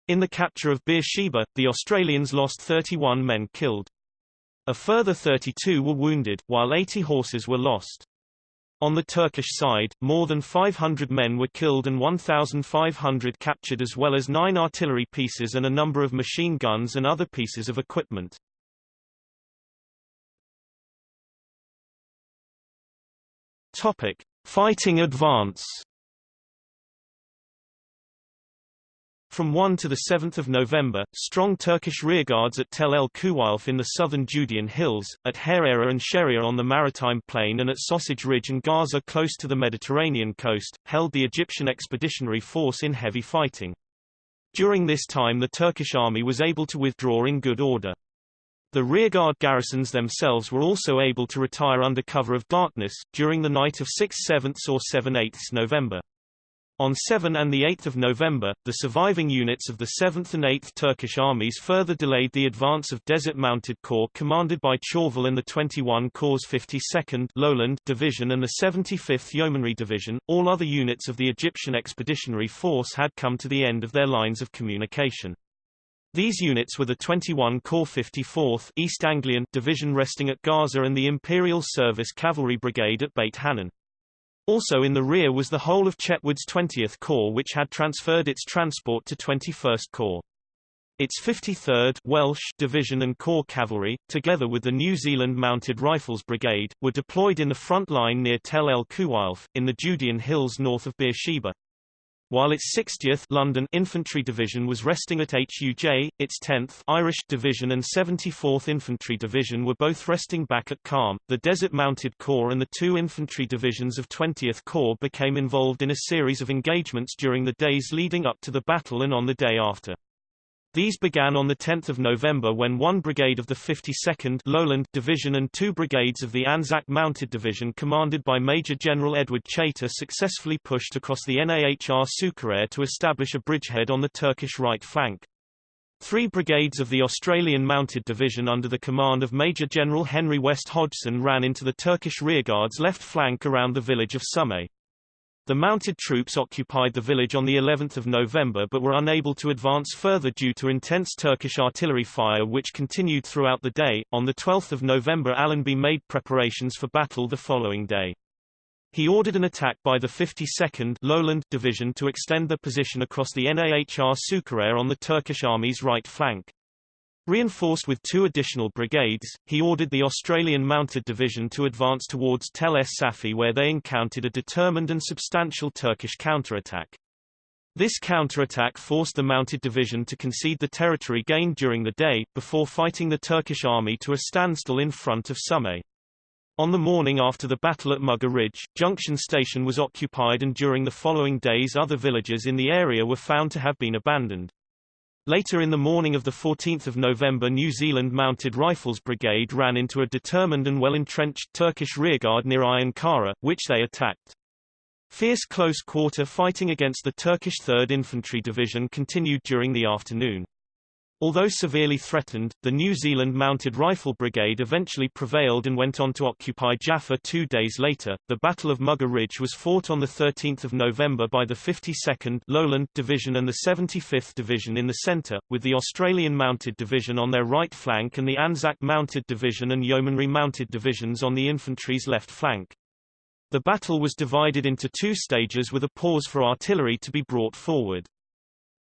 In the capture of Beersheba, the Australians lost 31 men killed. A further 32 were wounded, while 80 horses were lost. On the Turkish side, more than 500 men were killed and 1,500 captured as well as nine artillery pieces and a number of machine guns and other pieces of equipment. Topic. Fighting advance From 1 to 7 November, strong Turkish rearguards at Tel el Khuweilfe in the southern Judean hills, at Hareira and Sheria on the maritime plain and at Sausage Ridge and Gaza close to the Mediterranean coast, held the Egyptian expeditionary force in heavy fighting. During this time the Turkish army was able to withdraw in good order. The rearguard garrisons themselves were also able to retire under cover of darkness, during the night of 6-7 or 7-8 November. On 7 and 8 November, the surviving units of the 7th and 8th Turkish armies further delayed the advance of Desert Mounted Corps commanded by Chauvel and the 21 Corps 52nd Lowland Division and the 75th Yeomanry Division. All other units of the Egyptian Expeditionary Force had come to the end of their lines of communication. These units were the 21 Corps 54th East Anglian Division resting at Gaza and the Imperial Service Cavalry Brigade at Beit Hanun. Also in the rear was the whole of Chetwode's 20th Corps which had transferred its transport to 21st Corps. Its 53rd Welsh Division and Corps Cavalry, together with the New Zealand Mounted Rifles Brigade, were deployed in the front line near Tel el Khuweilfe, in the Judean hills north of Beersheba while its 60th London Infantry Division was resting at HUJ, its 10th Irish Division and 74th Infantry Division were both resting back at Karm. The Desert Mounted Corps and the two infantry divisions of 20th Corps became involved in a series of engagements during the days leading up to the battle and on the day after. These began on 10 November when one brigade of the 52nd Lowland Division and two brigades of the Anzac Mounted Division commanded by Major General Edward Chaytor successfully pushed across the Nahr Sukereir to establish a bridgehead on the Turkish right flank. Three brigades of the Australian Mounted Division under the command of Major General Henry West Hodgson ran into the Turkish rearguard's left flank around the village of Summeil. The mounted troops occupied the village on the 11th of November but were unable to advance further due to intense Turkish artillery fire which continued throughout the day. On the 12th of November Allenby made preparations for battle the following day. He ordered an attack by the 52nd Lowland Division to extend their position across the Nahr Sukereir on the Turkish Army's right flank. Reinforced with two additional brigades, he ordered the Australian Mounted Division to advance towards Tel Es Safi where they encountered a determined and substantial Turkish counterattack. This counterattack forced the Mounted Division to concede the territory gained during the day, before fighting the Turkish army to a standstill in front of Summeil. On the morning after the battle at Mughar Ridge, Junction Station was occupied and during the following days other villages in the area were found to have been abandoned. Later in the morning of 14 November New Zealand Mounted Rifles Brigade ran into a determined and well-entrenched Turkish rearguard near Ayun Kara, which they attacked. Fierce close-quarter fighting against the Turkish 3rd Infantry Division continued during the afternoon. Although severely threatened, the New Zealand Mounted Rifle Brigade eventually prevailed and went on to occupy Jaffa two days later. The Battle of Mughar Ridge was fought on 13 November by the 52nd Lowland Division and the 75th Division in the centre, with the Australian Mounted Division on their right flank and the Anzac Mounted Division and Yeomanry Mounted Divisions on the infantry's left flank. The battle was divided into two stages with a pause for artillery to be brought forward.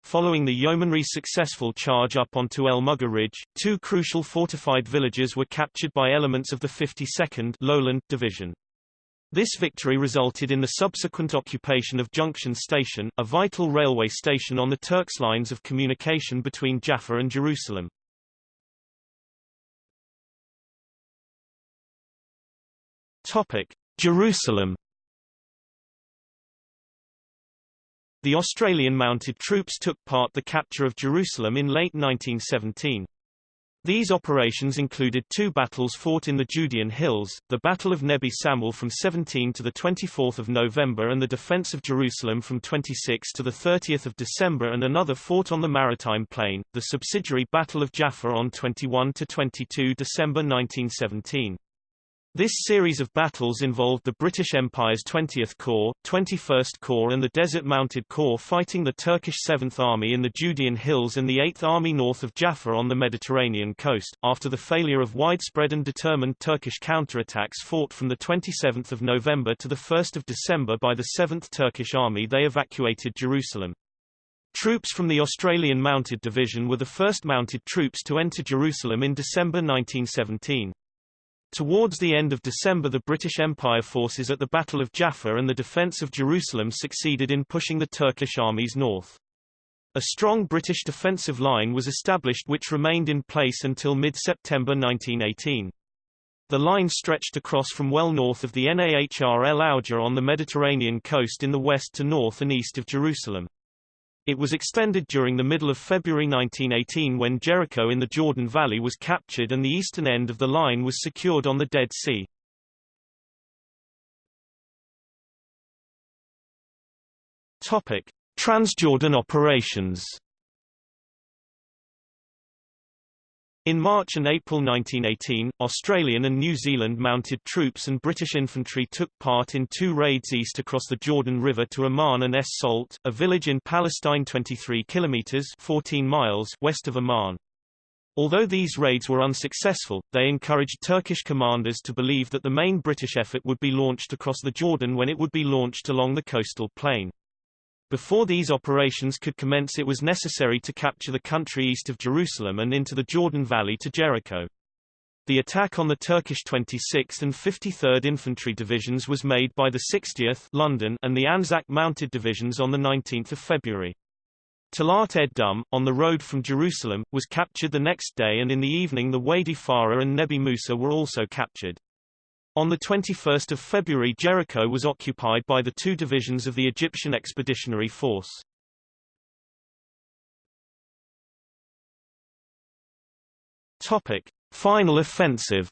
Following the yeomanry's successful charge up onto El Mughar Ridge, two crucial fortified villages were captured by elements of the 52nd Lowland Division. This victory resulted in the subsequent occupation of Junction Station, a vital railway station on the Turks' lines of communication between Jaffa and Jerusalem. Topic: Jerusalem The Australian mounted troops took part the capture of Jerusalem in late 1917. These operations included two battles fought in the Judean Hills, the Battle of Nebi Samwil from 17 to 24 November and the defense of Jerusalem from 26 to 30 December and another fought on the Maritime Plain, the subsidiary Battle of Jaffa on 21 to 22 December 1917. This series of battles involved the British Empire's 20th Corps, 21st Corps and the Desert Mounted Corps fighting the Turkish 7th Army in the Judean Hills and the 8th Army north of Jaffa on the Mediterranean coast, after the failure of widespread and determined Turkish counterattacks fought from 27 November to 1 December by the 7th Turkish Army they evacuated Jerusalem. Troops from the Australian Mounted Division were the first mounted troops to enter Jerusalem in December 1917. Towards the end of December the British Empire forces at the Battle of Jaffa and the defence of Jerusalem succeeded in pushing the Turkish armies north. A strong British defensive line was established which remained in place until mid-September 1918. The line stretched across from well north of the Nahr el Auja on the Mediterranean coast in the west to north and east of Jerusalem. It was extended during the middle of February 1918 when Jericho in the Jordan Valley was captured and the eastern end of the line was secured on the Dead Sea. Topic: Transjordan operations In March and April 1918, Australian and New Zealand mounted troops and British infantry took part in two raids east across the Jordan River to Amman and Es Salt, a village in Palestine 23 kilometers 14 miles west of Amman. Although these raids were unsuccessful, they encouraged Turkish commanders to believe that the main British effort would be launched across the Jordan when it would be launched along the coastal plain. Before these operations could commence it was necessary to capture the country east of Jerusalem and into the Jordan Valley to Jericho. The attack on the Turkish 26th and 53rd Infantry Divisions was made by the 60th London and the Anzac Mounted Divisions on 19 February. Talat ed-Dum, on the road from Jerusalem, was captured the next day and in the evening the Wadi Farah and Nebi Musa were also captured. On 21 February Jericho was occupied by the two divisions of the Egyptian Expeditionary Force. Topic. Final offensive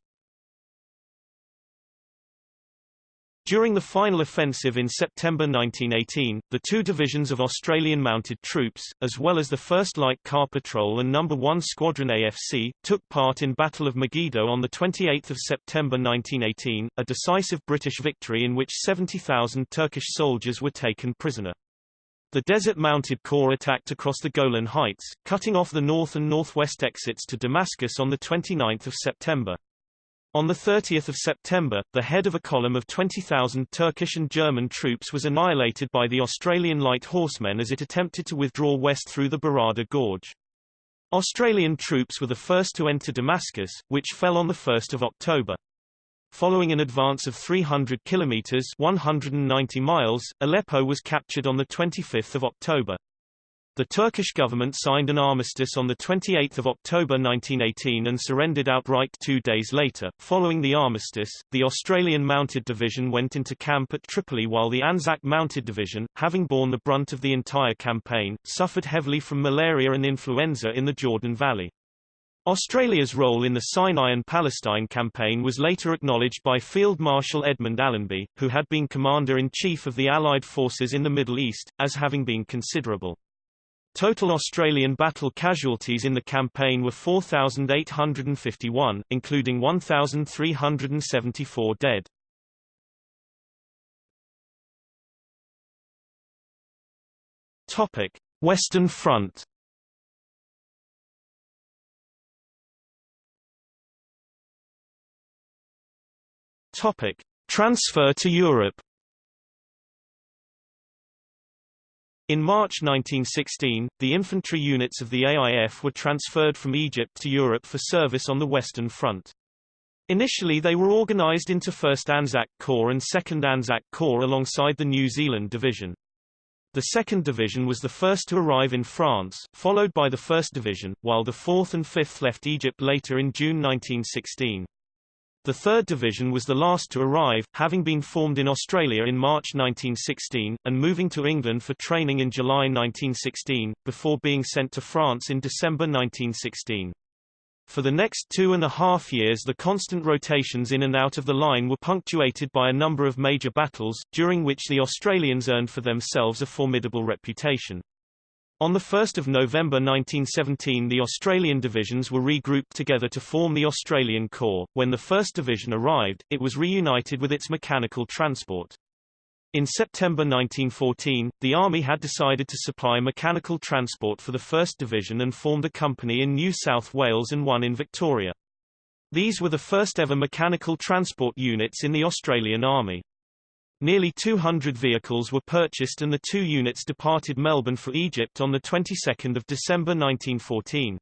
During the final offensive in September 1918, the two divisions of Australian mounted troops, as well as the 1st Light Car Patrol and No. 1 Squadron AFC, took part in Battle of Megiddo on 28 September 1918, a decisive British victory in which 70,000 Turkish soldiers were taken prisoner. The Desert Mounted Corps attacked across the Golan Heights, cutting off the north and northwest exits to Damascus on 29 September. On 30 September, the head of a column of 20,000 Turkish and German troops was annihilated by the Australian light horsemen as it attempted to withdraw west through the Barada Gorge. Australian troops were the first to enter Damascus, which fell on 1 October. Following an advance of 300 kilometers 190 miles, Aleppo was captured on 25 October. The Turkish government signed an armistice on 28 October 1918 and surrendered outright two days later. Following the armistice, the Australian Mounted Division went into camp at Tripoli while the Anzac Mounted Division, having borne the brunt of the entire campaign, suffered heavily from malaria and influenza in the Jordan Valley. Australia's role in the Sinai and Palestine campaign was later acknowledged by Field Marshal Edmund Allenby, who had been Commander-in-Chief of the Allied forces in the Middle East, as having been considerable. Total Australian battle casualties in the campaign were 4,851, including 1,374 dead. Topic: Western Front. Topic: Transfer to Europe. In March 1916, the infantry units of the AIF were transferred from Egypt to Europe for service on the Western Front. Initially they were organized into 1st Anzac Corps and 2nd Anzac Corps alongside the New Zealand Division. The 2nd Division was the first to arrive in France, followed by the 1st Division, while the 4th and 5th left Egypt later in June 1916. The 3rd Division was the last to arrive, having been formed in Australia in March 1916, and moving to England for training in July 1916, before being sent to France in December 1916. For the next two and a half years the constant rotations in and out of the line were punctuated by a number of major battles, during which the Australians earned for themselves a formidable reputation. On 1 November 1917 the Australian divisions were regrouped together to form the Australian Corps. When the 1st Division arrived, it was reunited with its mechanical transport. In September 1914, the Army had decided to supply mechanical transport for the 1st Division and formed a company in New South Wales and one in Victoria. These were the first ever mechanical transport units in the Australian Army. Nearly 200 vehicles were purchased and the two units departed Melbourne for Egypt on the 22nd of December 1914.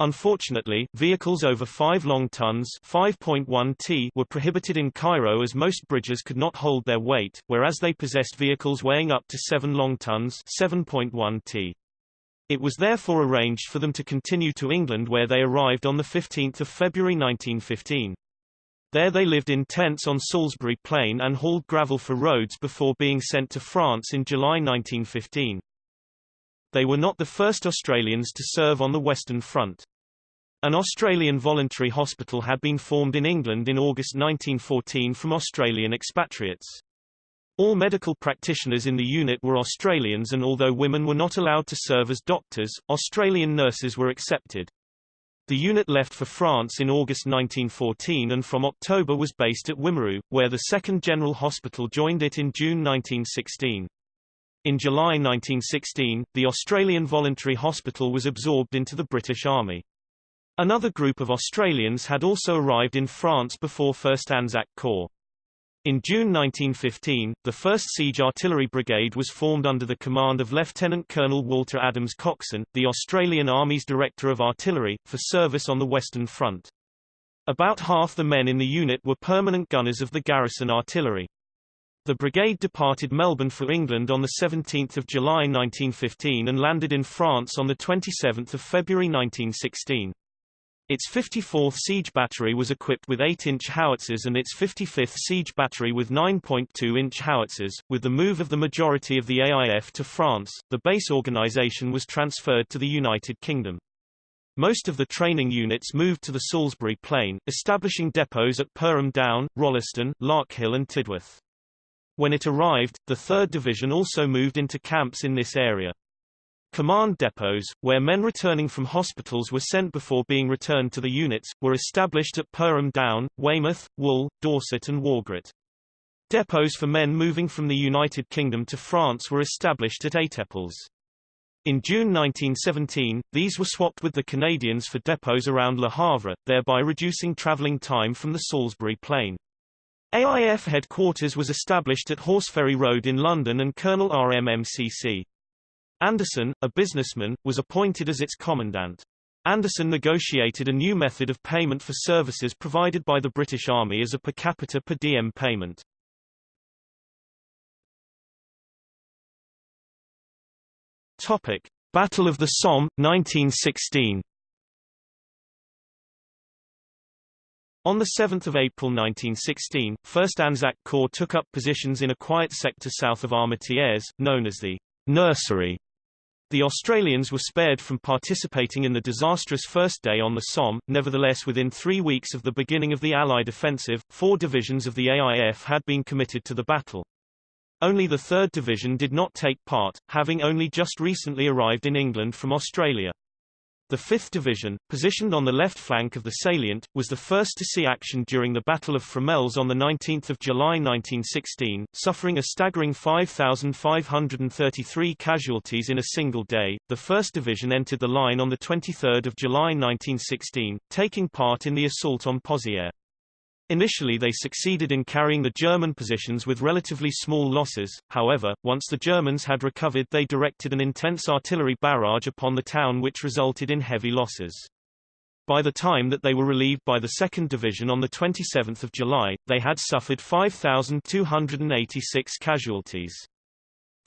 Unfortunately, vehicles over 5 long tons 5.1 t were prohibited in Cairo as most bridges could not hold their weight, whereas they possessed vehicles weighing up to 7 long tons 7.1 t. It was therefore arranged for them to continue to England where they arrived on 15 February 1915. There they lived in tents on Salisbury Plain and hauled gravel for roads before being sent to France in July 1915. They were not the first Australians to serve on the Western Front. An Australian voluntary hospital had been formed in England in August 1914 from Australian expatriates. All medical practitioners in the unit were Australians and although women were not allowed to serve as doctors, Australian nurses were accepted. The unit left for France in August 1914 and from October was based at Wimereux, where the 2nd General Hospital joined it in June 1916. In July 1916, the Australian Voluntary Hospital was absorbed into the British Army. Another group of Australians had also arrived in France before 1st Anzac Corps. In June 1915, the 1st Siege Artillery Brigade was formed under the command of Lieutenant Colonel Walter Adams Coxen, the Australian Army's Director of Artillery, for service on the Western Front. About half the men in the unit were permanent gunners of the garrison artillery. The brigade departed Melbourne for England on 17 July 1915 and landed in France on 27 February 1916. Its 54th Siege Battery was equipped with 8-inch howitzers and its 55th Siege Battery with 9.2-inch howitzers. With the move of the majority of the AIF to France, the base organization was transferred to the United Kingdom. Most of the training units moved to the Salisbury Plain, establishing depots at Perham Down, Rolleston, Larkhill and Tidworth. When it arrived, the 3rd Division also moved into camps in this area. Command depots, where men returning from hospitals were sent before being returned to the units, were established at Perham Down, Weymouth, Wool, Dorset and Wargret. Depots for men moving from the United Kingdom to France were established at Étaples. In June 1917, these were swapped with the Canadians for depots around Le Havre, thereby reducing travelling time from the Salisbury Plain. AIF headquarters was established at Horseferry Road in London and Colonel RMMCC. Anderson, a businessman, was appointed as its commandant. Anderson negotiated a new method of payment for services provided by the British Army as a per capita per diem payment. Topic: Battle of the Somme, 1916. On 7 April 1916, 1st Anzac Corps took up positions in a quiet sector south of Armentières, known as the Nursery. The Australians were spared from participating in the disastrous first day on the Somme, nevertheless within three weeks of the beginning of the Allied offensive, four divisions of the AIF had been committed to the battle. Only the 3rd Division did not take part, having only just recently arrived in England from Australia. The 5th Division, positioned on the left flank of the salient, was the first to see action during the Battle of Fromelles on 19 July 1916, suffering a staggering 5,533 casualties in a single day. The 1st Division entered the line on 23 July 1916, taking part in the assault on Pozières. Initially they succeeded in carrying the German positions with relatively small losses, however, once the Germans had recovered they directed an intense artillery barrage upon the town which resulted in heavy losses. By the time that they were relieved by the 2nd Division on 27 July, they had suffered 5,286 casualties.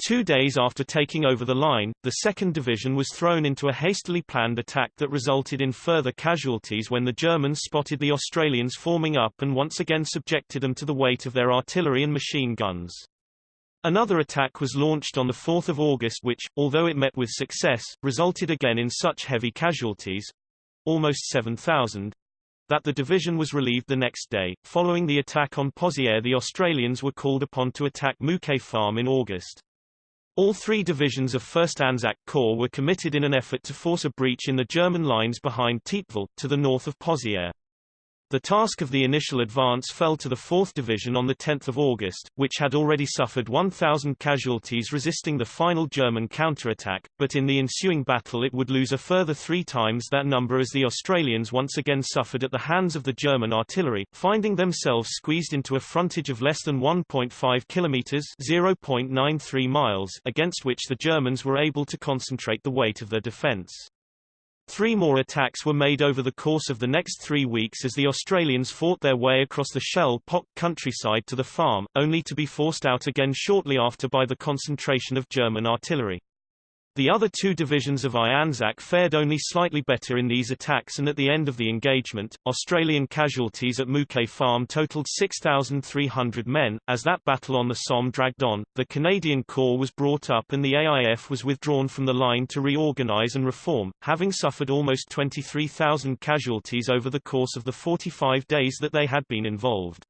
Two days after taking over the line, the 2nd Division was thrown into a hastily planned attack that resulted in further casualties when the Germans spotted the Australians forming up and once again subjected them to the weight of their artillery and machine guns. Another attack was launched on 4 August which, although it met with success, resulted again in such heavy casualties—almost 7,000, that the division was relieved the next day. Following the attack on Pozières the Australians were called upon to attack Mouquet Farm in August. All three divisions of 1st Anzac Corps were committed in an effort to force a breach in the German lines behind Thiepval, to the north of Pozières. The task of the initial advance fell to the 4th Division on 10 August, which had already suffered 1,000 casualties resisting the final German counterattack, but in the ensuing battle it would lose a further three times that number as the Australians once again suffered at the hands of the German artillery, finding themselves squeezed into a frontage of less than 1.5 kilometers (0.93 miles) against which the Germans were able to concentrate the weight of their defense. Three more attacks were made over the course of the next three weeks as the Australians fought their way across the shell-pocked countryside to the farm, only to be forced out again shortly after by the concentration of German artillery. The The other two divisions of I Anzac fared only slightly better in these attacks and at the end of the engagement, Australian casualties at Mouquet Farm totaled 6,300 men. As that battle on the Somme dragged on, the Canadian Corps was brought up and the AIF was withdrawn from the line to reorganize and reform, having suffered almost 23,000 casualties over the course of the 45 days that they had been involved.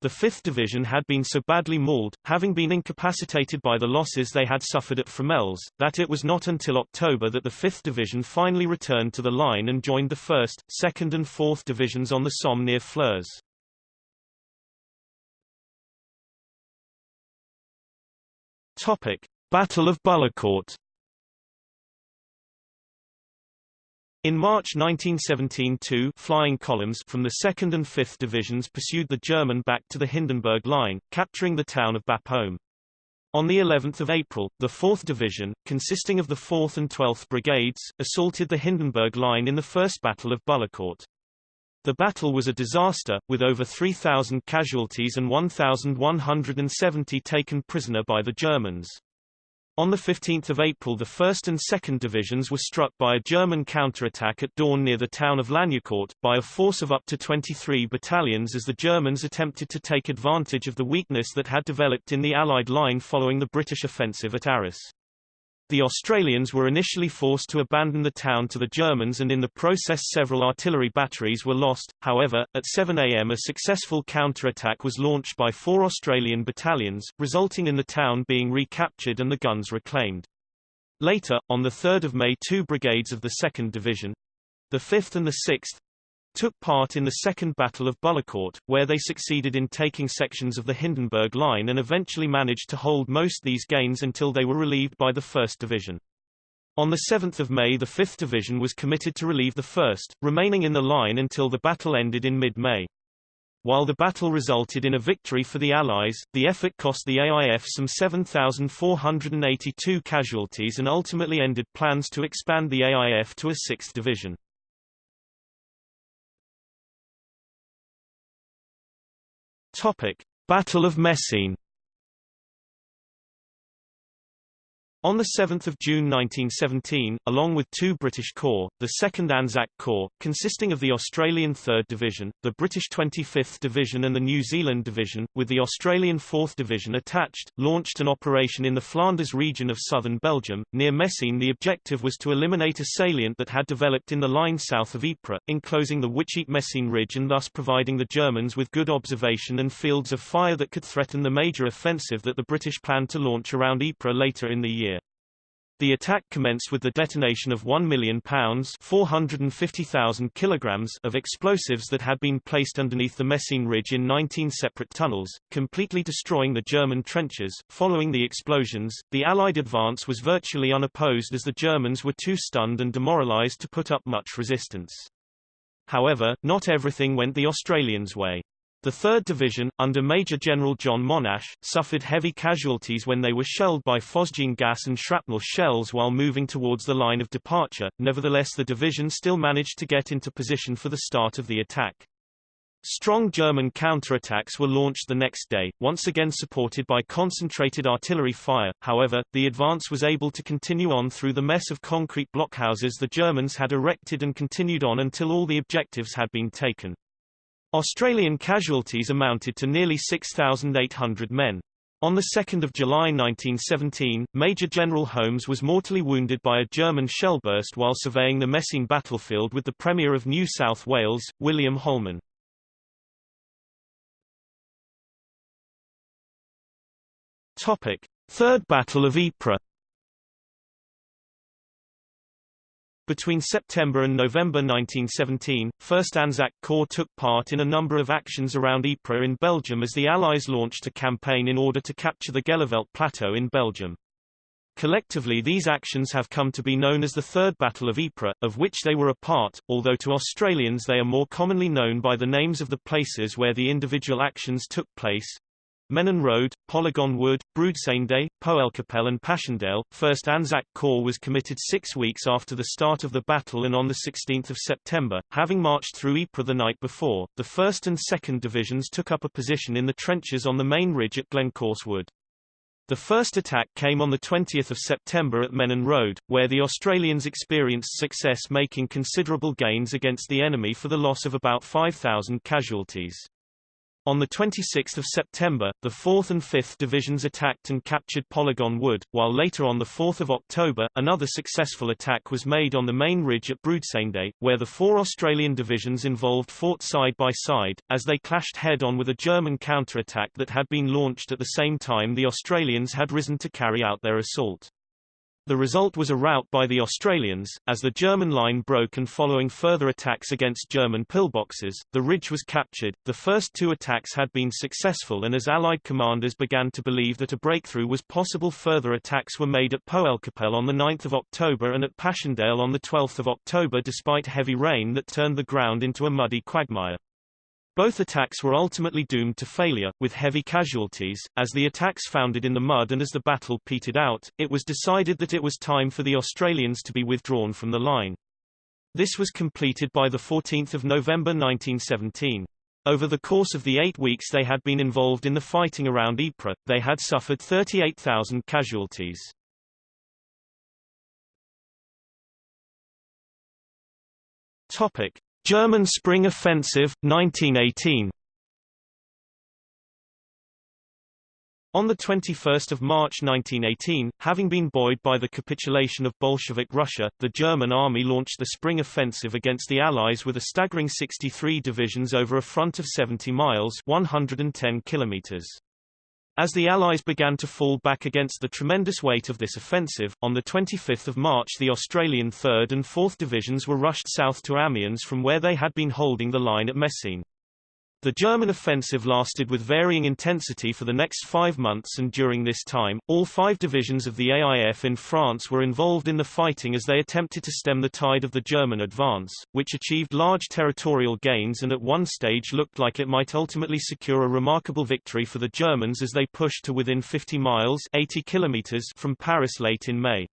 The 5th Division had been so badly mauled, having been incapacitated by the losses they had suffered at Fromelles, that it was not until October that the 5th Division finally returned to the line and joined the 1st, 2nd and 4th Divisions on the Somme near. Topic. Battle of Bullecourt In March 1917 two flying columns from the 2nd and 5th Divisions pursued the German back to the Hindenburg Line, capturing the town of Bapaume. On the 11th of April, the 4th Division, consisting of the 4th and 12th Brigades, assaulted the Hindenburg Line in the First Battle of Bullecourt. The battle was a disaster, with over 3,000 casualties and 1,170 taken prisoner by the Germans. On 15 April the 1st and 2nd Divisions were struck by a German counterattack at dawn near the town of Lagnicourt, by a force of up to 23 battalions as the Germans attempted to take advantage of the weakness that had developed in the Allied line following the British offensive at Arras. The Australians were initially forced to abandon the town to the Germans and in the process several artillery batteries were lost, however, at 7 am a successful counterattack was launched by four Australian battalions, resulting in the town being recaptured and the guns reclaimed. Later, on 3 May two brigades of the 2nd Division—the 5th and the 6th, took part in the Second Battle of Bullecourt, where they succeeded in taking sections of the Hindenburg Line and eventually managed to hold most these gains until they were relieved by the 1st Division. On 7 May the 5th Division was committed to relieve the 1st, remaining in the line until the battle ended in mid-May. While the battle resulted in a victory for the Allies, the effort cost the AIF some 7,482 casualties and ultimately ended plans to expand the AIF to a sixth division. Topic: Battle of Messines On 7 June 1917, along with two British corps, the 2nd Anzac Corps, consisting of the Australian 3rd Division, the British 25th Division and the New Zealand Division, with the Australian 4th Division attached, launched an operation in the Flanders region of southern Belgium. Near Messines the objective was to eliminate a salient that had developed in the line south of Ypres, enclosing the Wytschaete-Messines Ridge and thus providing the Germans with good observation and fields of fire that could threaten the major offensive that the British planned to launch around Ypres later in the year. The attack commenced with the detonation of 1 million pounds 450,000 kilograms of explosives that had been placed underneath the Messines Ridge in 19 separate tunnels, completely destroying the German trenches. Following the explosions, the Allied advance was virtually unopposed as the Germans were too stunned and demoralized to put up much resistance. However, not everything went the Australians' way. The 3rd Division, under Major General John Monash, suffered heavy casualties when they were shelled by phosgene gas and shrapnel shells while moving towards the line of departure, nevertheless the division still managed to get into position for the start of the attack. Strong German counterattacks were launched the next day, once again supported by concentrated artillery fire, however, the advance was able to continue on through the mess of concrete blockhouses the Germans had erected and continued on until all the objectives had been taken. Australian casualties amounted to nearly 6,800 men. On 2 July 1917, Major General Holmes was mortally wounded by a German shellburst while surveying the Messines battlefield with the Premier of New South Wales, William Holman. Third Battle of Ypres Between September and November 1917, 1st Anzac Corps took part in a number of actions around Ypres in Belgium as the Allies launched a campaign in order to capture the Gheluvelt Plateau in Belgium. Collectively these actions have come to be known as the Third Battle of Ypres, of which they were a part, although to Australians they are more commonly known by the names of the places where the individual actions took place. Menin Road, Polygon Wood, Broodseinde, Poelcapelle and Passchendaele. 1st Anzac Corps was committed six weeks after the start of the battle and on 16 September, having marched through Ypres the night before, the 1st and 2nd Divisions took up a position in the trenches on the main ridge at Glencorse Wood. The first attack came on 20 September at Menin Road, where the Australians experienced success making considerable gains against the enemy for the loss of about 5,000 casualties. On 26 September, the 4th and 5th Divisions attacked and captured Polygon Wood, while later on 4 October, another successful attack was made on the main ridge at Broodseinde, where the four Australian divisions involved fought side by side, as they clashed head-on with a German counterattack that had been launched at the same time the Australians had risen to carry out their assault. The result was a rout by the Australians, as the German line broke and following further attacks against German pillboxes, the ridge was captured. The first two attacks had been successful and as Allied commanders began to believe that a breakthrough was possible further attacks were made at Poelcapelle on 9 October and at Passchendaele on 12 October despite heavy rain that turned the ground into a muddy quagmire. Both attacks were ultimately doomed to failure, with heavy casualties, as the attacks foundered in the mud and as the battle petered out, it was decided that it was time for the Australians to be withdrawn from the line. This was completed by 14 November 1917. Over the course of the eight weeks they had been involved in the fighting around Ypres, they had suffered 38,000 casualties. Topic. German Spring Offensive, 1918 On 21 March 1918, having been buoyed by the capitulation of Bolshevik Russia, the German army launched the Spring Offensive against the Allies with a staggering 63 divisions over a front of 70 miles 110 kilometers. As the Allies began to fall back against the tremendous weight of this offensive, on 25 March the Australian 3rd and 4th Divisions were rushed south to Amiens from where they had been holding the line at Messines. The German offensive lasted with varying intensity for the next five months and during this time, all five divisions of the AIF in France were involved in the fighting as they attempted to stem the tide of the German advance, which achieved large territorial gains and at one stage looked like it might ultimately secure a remarkable victory for the Germans as they pushed to within 50 miles 80 kilometers from Paris late in May.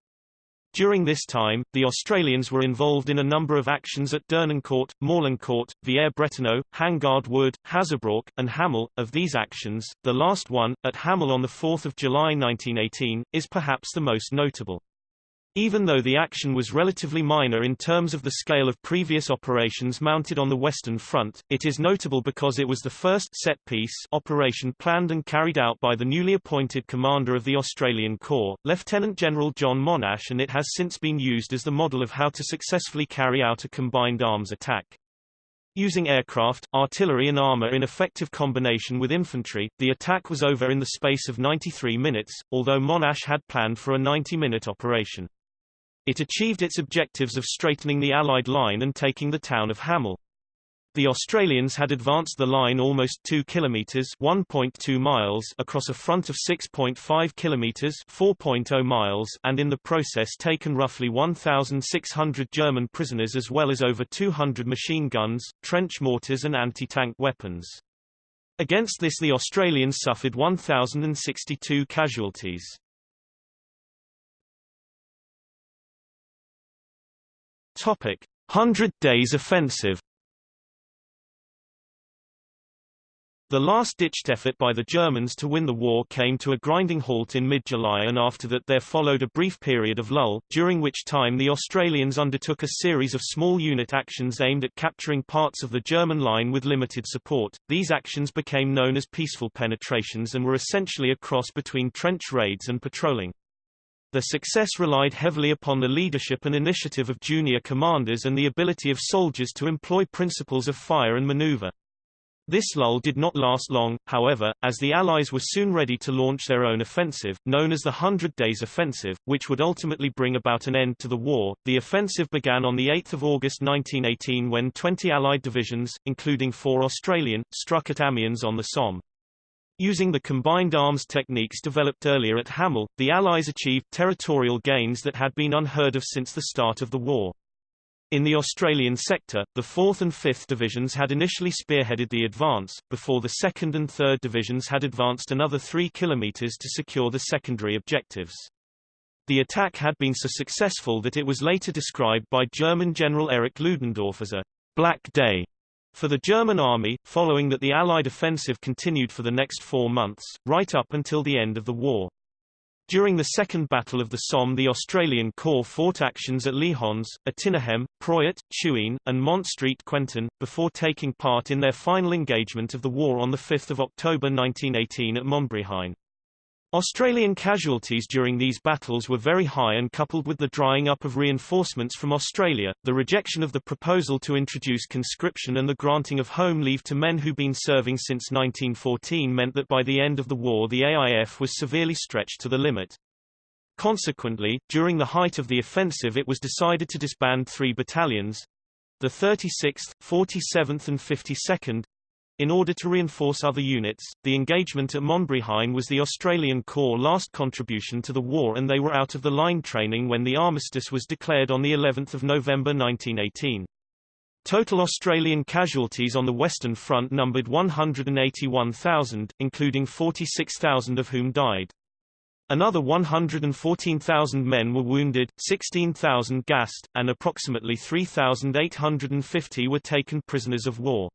During this time, the Australians were involved in a number of actions at Dernancourt, Morlancourt, Villers-Bretonneux, Hangard Wood, Hazebrouck, and Hamel. Of these actions, the last one, at Hamel on 4 July 1918, is perhaps the most notable. Even though the action was relatively minor in terms of the scale of previous operations mounted on the Western Front, it is notable because it was the first set-piece operation planned and carried out by the newly appointed commander of the Australian Corps, Lieutenant General John Monash and it has since been used as the model of how to successfully carry out a combined arms attack. Using aircraft, artillery and armor in effective combination with infantry, the attack was over in the space of 93 minutes, although Monash had planned for a 90-minute operation. It achieved its objectives of straightening the Allied line and taking the town of Hamel. The Australians had advanced the line almost 2 kilometers (1.2 miles) across a front of 6.5 kilometers (4.0 miles) and in the process taken roughly 1600 German prisoners as well as over 200 machine guns, trench mortars and anti-tank weapons. Against this the Australians suffered 1062 casualties. Topic: Hundred Days Offensive The last-ditched effort by the Germans to win the war came to a grinding halt in mid-July and after that there followed a brief period of lull, during which time the Australians undertook a series of small unit actions aimed at capturing parts of the German line with limited support. These actions became known as peaceful penetrations and were essentially a cross between trench raids and patrolling. The success relied heavily upon the leadership and initiative of junior commanders and the ability of soldiers to employ principles of fire and maneuver. This lull did not last long, however, as the Allies were soon ready to launch their own offensive, known as the Hundred Days Offensive, which would ultimately bring about an end to the war. The offensive began on 8 August 1918 when 20 Allied divisions, including four Australian, struck at Amiens on the Somme. Using the combined arms techniques developed earlier at Hamel, the Allies achieved territorial gains that had been unheard of since the start of the war. In the Australian sector, the 4th and 5th Divisions had initially spearheaded the advance, before the 2nd and 3rd Divisions had advanced another 3 kilometres to secure the secondary objectives. The attack had been so successful that it was later described by German General Erich Ludendorff as a «black day» For the German army, following that the Allied offensive continued for the next four months, right up until the end of the war. During the Second Battle of the Somme the Australian Corps fought actions at Les Hons, Etinehem, Proyart, Chuignes, and Mont Street Quentin, before taking part in their final engagement of the war on 5 October 1918 at Montbrehain. Australian casualties during these battles were very high and coupled with the drying up of reinforcements from Australia, the rejection of the proposal to introduce conscription and the granting of home leave to men who'd been serving since 1914 meant that by the end of the war the AIF was severely stretched to the limit. Consequently, during the height of the offensive it was decided to disband three battalions—the 36th, 47th and 52nd, in order to reinforce other units, the engagement at Montbrehain was the Australian Corps' last contribution to the war and they were out of the line training when the armistice was declared on the 11th of November 1918. Total Australian casualties on the Western Front numbered 181,000, including 46,000 of whom died. Another 114,000 men were wounded, 16,000 gassed, and approximately 3,850 were taken prisoners of war.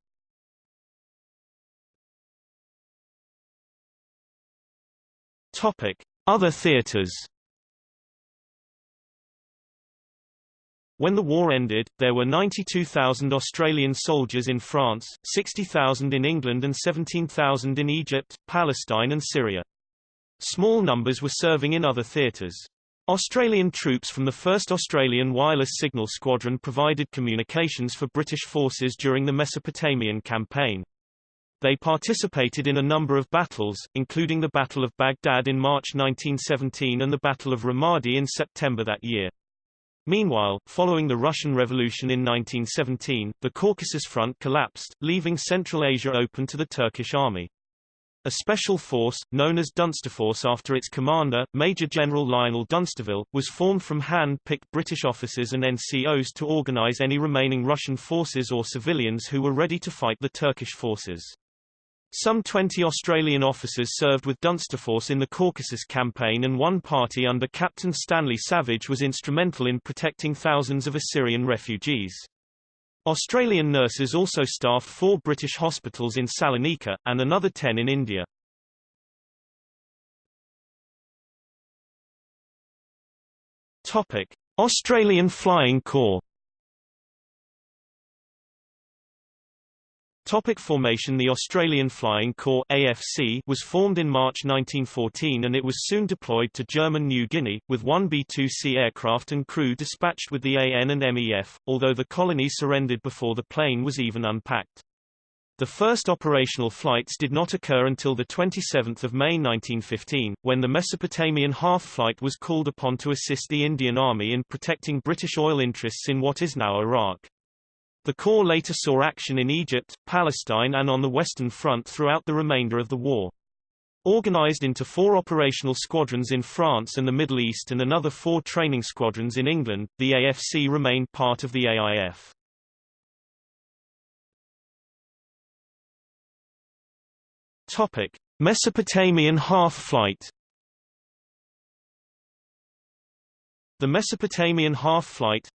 Other theaters. When the war ended, there were 92,000 Australian soldiers in France, 60,000 in England and 17,000 in Egypt, Palestine and Syria. Small numbers were serving in other theatres. Australian troops from the 1st Australian Wireless Signal Squadron provided communications for British forces during the Mesopotamian campaign. They participated in a number of battles, including the Battle of Baghdad in March 1917 and the Battle of Ramadi in September that year. Meanwhile, following the Russian Revolution in 1917, the Caucasus Front collapsed, leaving Central Asia open to the Turkish army. A special force, known as Dunsterforce after its commander, Major General Lionel Dunsterville, was formed from hand-picked British officers and NCOs to organize any remaining Russian forces or civilians who were ready to fight the Turkish forces. Some 20 Australian officers served with Dunsterforce in the Caucasus campaign and one party under Captain Stanley Savage was instrumental in protecting thousands of Assyrian refugees. Australian nurses also staffed four British hospitals in Salonika, and another ten in India. Topic. Australian Flying Corps Topic formation The Australian Flying Corps AFC was formed in March 1914 and it was soon deployed to German New Guinea, with one B-2C aircraft and crew dispatched with the AN and MEF, although the colony surrendered before the plane was even unpacked. The first operational flights did not occur until 27 May 1915, when the Mesopotamian half flight was called upon to assist the Indian Army in protecting British oil interests in what is now Iraq. The Corps later saw action in Egypt, Palestine and on the Western Front throughout the remainder of the war. Organized into four operational squadrons in France and the Middle East and another four training squadrons in England, the AFC remained part of the AIF. Topic: Mesopotamian half-flight The Mesopotamian half-flight,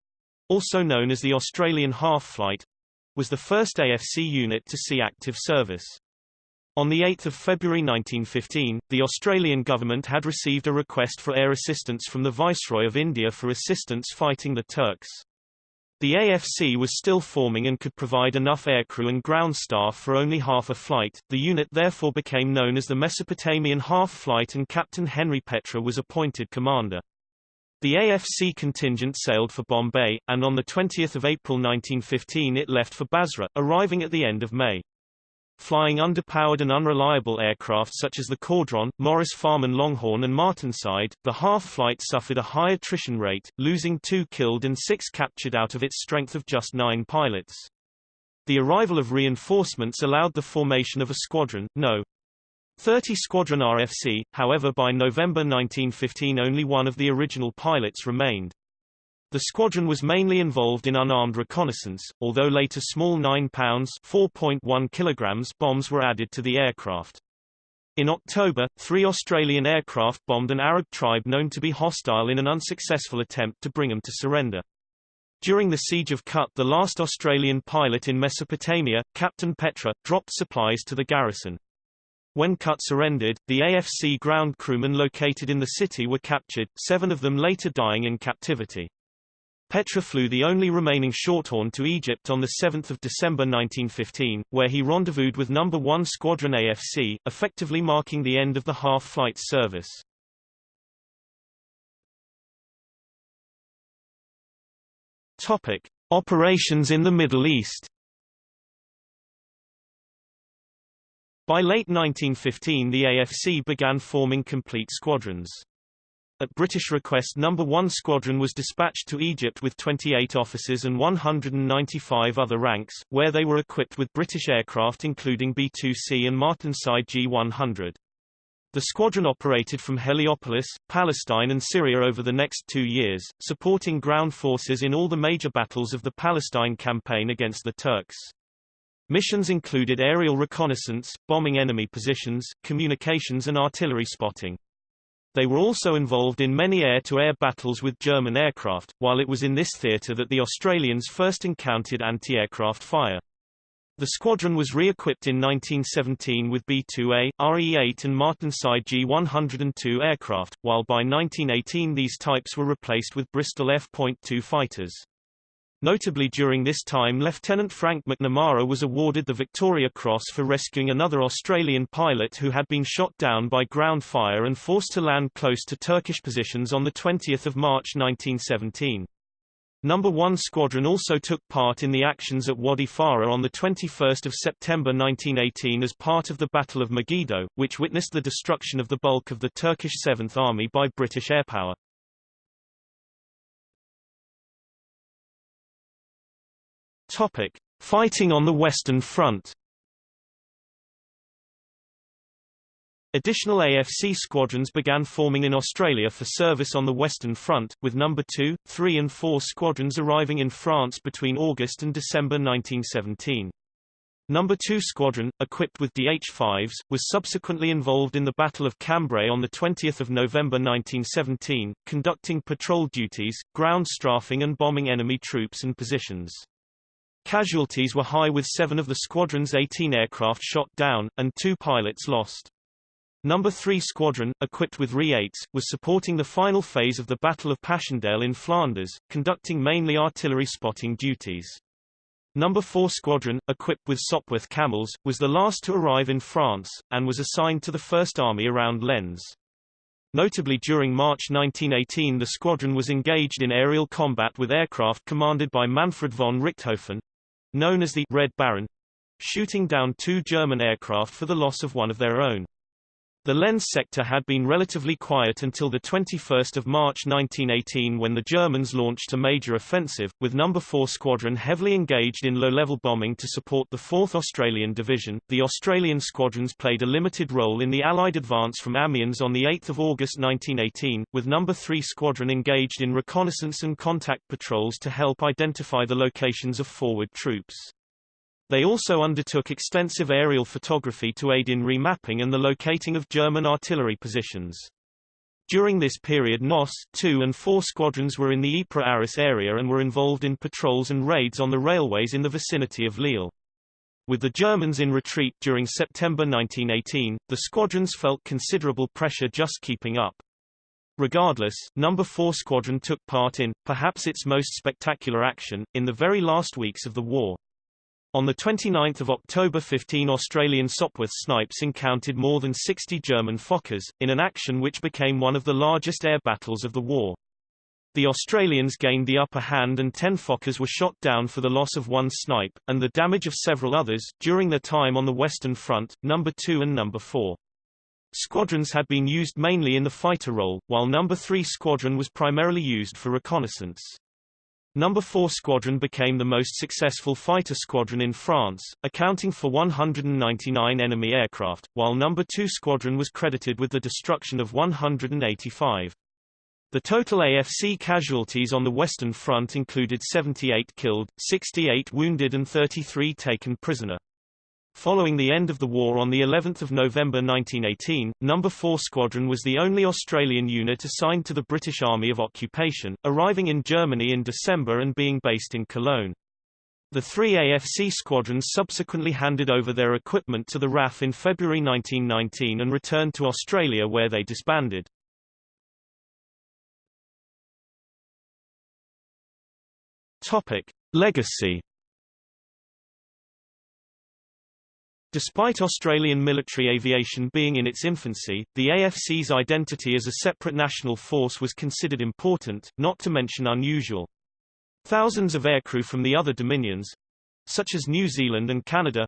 also known as the Australian Half Flight, was the first AFC unit to see active service. On 8 February 1915, the Australian government had received a request for air assistance from the Viceroy of India for assistance fighting the Turks. The AFC was still forming and could provide enough aircrew and ground staff for only half a flight. The unit therefore became known as the Mesopotamian Half Flight and Captain Henry Petre was appointed commander. The AFC contingent sailed for Bombay, and on 20 April 1915 it left for Basra, arriving at the end of May. Flying underpowered and unreliable aircraft such as the Caudron, Maurice Farman Longhorn and Martinsyde, the half-flight suffered a high attrition rate, losing two killed and six captured out of its strength of just nine pilots. The arrival of reinforcements allowed the formation of a squadron, No. 30 Squadron RFC, however by November 1915 only one of the original pilots remained. The squadron was mainly involved in unarmed reconnaissance, although later small 9 pounds 4.1 kilograms bombs were added to the aircraft. In October, three Australian aircraft bombed an Arab tribe known to be hostile in an unsuccessful attempt to bring them to surrender. During the Siege of Kut the last Australian pilot in Mesopotamia, Captain Petre, dropped supplies to the garrison. When Kut surrendered, the AFC ground crewmen located in the city were captured, seven of them later dying in captivity. Petre flew the only remaining Shorthorn to Egypt on 7 December 1915, where he rendezvoused with No. 1 Squadron AFC, effectively marking the end of the half-flight service. Topic. Operations in the Middle East By late 1915 the AFC began forming complete squadrons. At British request No. 1 Squadron was dispatched to Egypt with 28 officers and 195 other ranks, where they were equipped with British aircraft including B-2C and Martinsyde G-100. The squadron operated from Heliopolis, Palestine and Syria over the next two years, supporting ground forces in all the major battles of the Palestine campaign against the Turks. Missions included aerial reconnaissance, bombing enemy positions, communications and artillery spotting. They were also involved in many air-to-air -air battles with German aircraft, while it was in this theatre that the Australians first encountered anti-aircraft fire. The squadron was re-equipped in 1917 with B-2A, RE-8 and Martinsyde G-102 aircraft, while by 1918 these types were replaced with Bristol F.2 fighters. Notably during this time Lieutenant Frank McNamara was awarded the Victoria Cross for rescuing another Australian pilot who had been shot down by ground fire and forced to land close to Turkish positions on 20 March 1917. No. 1 Squadron also took part in the actions at Wadi Farah on 21 September 1918 as part of the Battle of Megiddo, which witnessed the destruction of the bulk of the Turkish Seventh Army by British airpower. Topic: Fighting on the Western Front. Additional AFC squadrons began forming in Australia for service on the Western Front, with No. 2, 3 and 4 squadrons arriving in France between August and December 1917. No. 2 Squadron, equipped with DH-5s, was subsequently involved in the Battle of Cambrai on 20 November 1917, conducting patrol duties, ground strafing and bombing enemy troops and positions. Casualties were high with seven of the squadron's 18 aircraft shot down, and two pilots lost. Number 3 Squadron, equipped with RE-8s, was supporting the final phase of the Battle of Passchendaele in Flanders, conducting mainly artillery spotting duties. Number 4 Squadron, equipped with Sopwith Camels, was the last to arrive in France, and was assigned to the First Army around Lens. Notably during March 1918 the squadron was engaged in aerial combat with aircraft commanded by Manfred von Richthofen, known as the Red Baron, shooting down two German aircraft for the loss of one of their own. The Lens sector had been relatively quiet until 21 March 1918 when the Germans launched a major offensive, with No. 4 Squadron heavily engaged in low-level bombing to support the 4th Australian Division. The Australian squadrons played a limited role in the Allied advance from Amiens on 8 August 1918, with No. 3 Squadron engaged in reconnaissance and contact patrols to help identify the locations of forward troops. They also undertook extensive aerial photography to aid in remapping and the locating of German artillery positions. During this period NOS 2 and 4 squadrons were in the Ypres Arras area and were involved in patrols and raids on the railways in the vicinity of Lille. With the Germans in retreat during September 1918, the squadrons felt considerable pressure just keeping up. Regardless, No. 4 Squadron took part in, perhaps its most spectacular action, in the very last weeks of the war. On 29 October 15 Australian Sopwith snipes encountered more than 60 German Fokkers, in an action which became one of the largest air battles of the war. The Australians gained the upper hand and 10 Fokkers were shot down for the loss of one snipe, and the damage of several others, during their time on the Western Front, No. 2 and No. 4. Squadrons had been used mainly in the fighter role, while No. 3 Squadron was primarily used for reconnaissance. No. 4 Squadron became the most successful fighter squadron in France, accounting for 199 enemy aircraft, while No. 2 Squadron was credited with the destruction of 185. The total AFC casualties on the Western Front included 78 killed, 68 wounded and 33 taken prisoner. Following the end of the war on the 11th of November 1918, No. 4 Squadron was the only Australian unit assigned to the British Army of Occupation, arriving in Germany in December and being based in Cologne. The three AFC squadrons subsequently handed over their equipment to the RAF in February 1919 and returned to Australia where they disbanded. Topic: Legacy Despite Australian military aviation being in its infancy, the AFC's identity as a separate national force was considered important, not to mention unusual. Thousands of aircrew from the other dominions, such as New Zealand and Canada,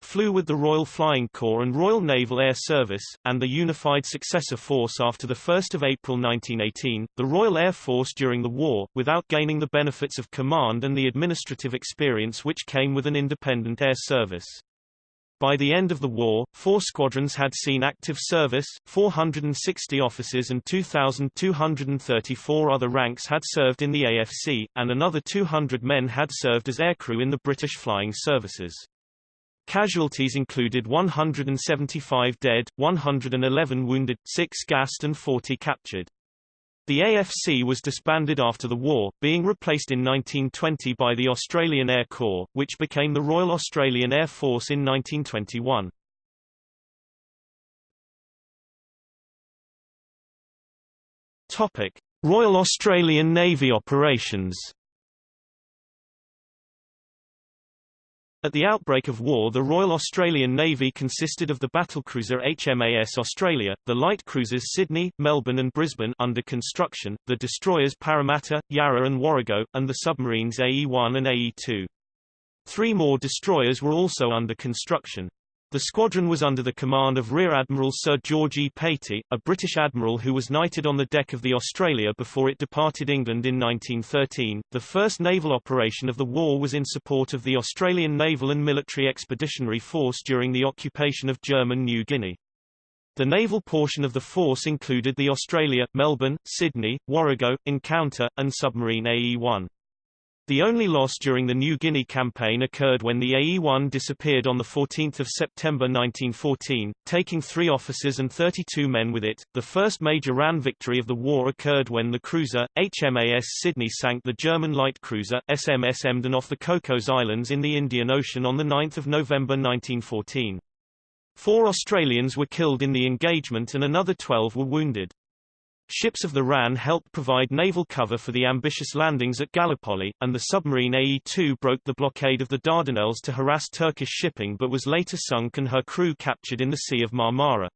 flew with the Royal Flying Corps and Royal Naval Air Service, and the unified successor force after 1 April 1918, the Royal Air Force during the war, without gaining the benefits of command and the administrative experience which came with an independent air service. By the end of the war, four squadrons had seen active service, 460 officers and 2,234 other ranks had served in the AFC, and another 200 men had served as aircrew in the British flying services. Casualties included 175 dead, 111 wounded, 6 gassed and 40 captured. The AFC was disbanded after the war, being replaced in 1920 by the Australian Air Corps, which became the Royal Australian Air Force in 1921. Topic: Royal Australian Navy operations. At the outbreak of war the Royal Australian Navy consisted of the battlecruiser HMAS Australia, the light cruisers Sydney, Melbourne and Brisbane under construction, the destroyers Parramatta, Yarra and Warrego, and the submarines AE-1 and AE-2. Three more destroyers were also under construction. The squadron was under the command of Rear Admiral Sir George E. Patey, a British admiral who was knighted on the deck of the Australia before it departed England in 1913. The first naval operation of the war was in support of the Australian Naval and Military Expeditionary Force during the occupation of German New Guinea. The naval portion of the force included the Australia, Melbourne, Sydney, Warrego, Encounter, and submarine AE-1. The only loss during the New Guinea campaign occurred when the AE-1 disappeared on 14 September 1914, taking three officers and 32 men with it. The first major RAN victory of the war occurred when the cruiser, HMAS Sydney sank the German light cruiser, SMS Emden off the Cocos Islands in the Indian Ocean on 9 November 1914. Four Australians were killed in the engagement and another 12 were wounded. Ships of the RAN helped provide naval cover for the ambitious landings at Gallipoli, and the submarine AE-2 broke the blockade of the Dardanelles to harass Turkish shipping but was later sunk and her crew captured in the Sea of Marmara.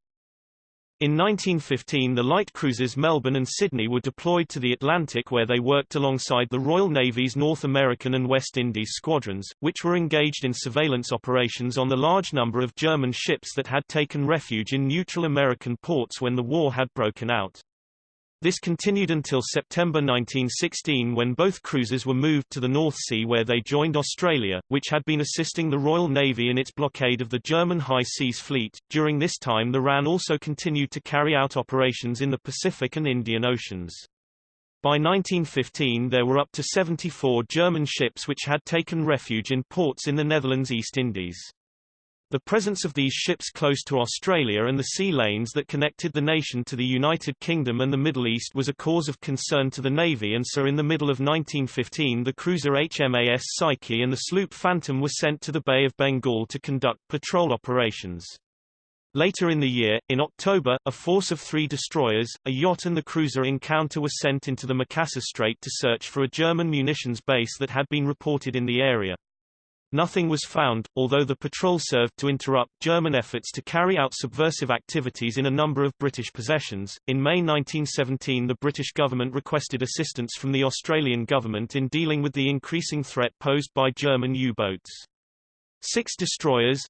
In 1915 the light cruisers Melbourne and Sydney were deployed to the Atlantic where they worked alongside the Royal Navy's North American and West Indies squadrons, which were engaged in surveillance operations on the large number of German ships that had taken refuge in neutral American ports when the war had broken out. This continued until September 1916 when both cruisers were moved to the North Sea where they joined Australia, which had been assisting the Royal Navy in its blockade of the German High Seas Fleet. During this time the RAN also continued to carry out operations in the Pacific and Indian Oceans. By 1915 there were up to 74 German ships which had taken refuge in ports in the Netherlands East Indies. The presence of these ships close to Australia and the sea lanes that connected the nation to the United Kingdom and the Middle East was a cause of concern to the Navy and so in the middle of 1915 the cruiser HMAS Psyche and the sloop Phantom were sent to the Bay of Bengal to conduct patrol operations. Later in the year, in October, a force of three destroyers, a yacht and the cruiser Encounter were sent into the Makassar Strait to search for a German munitions base that had been reported in the area. Nothing was found, although the patrol served to interrupt German efforts to carry out subversive activities in a number of British possessions. In May 1917, the British government requested assistance from the Australian government in dealing with the increasing threat posed by German U-boats. Six destroyers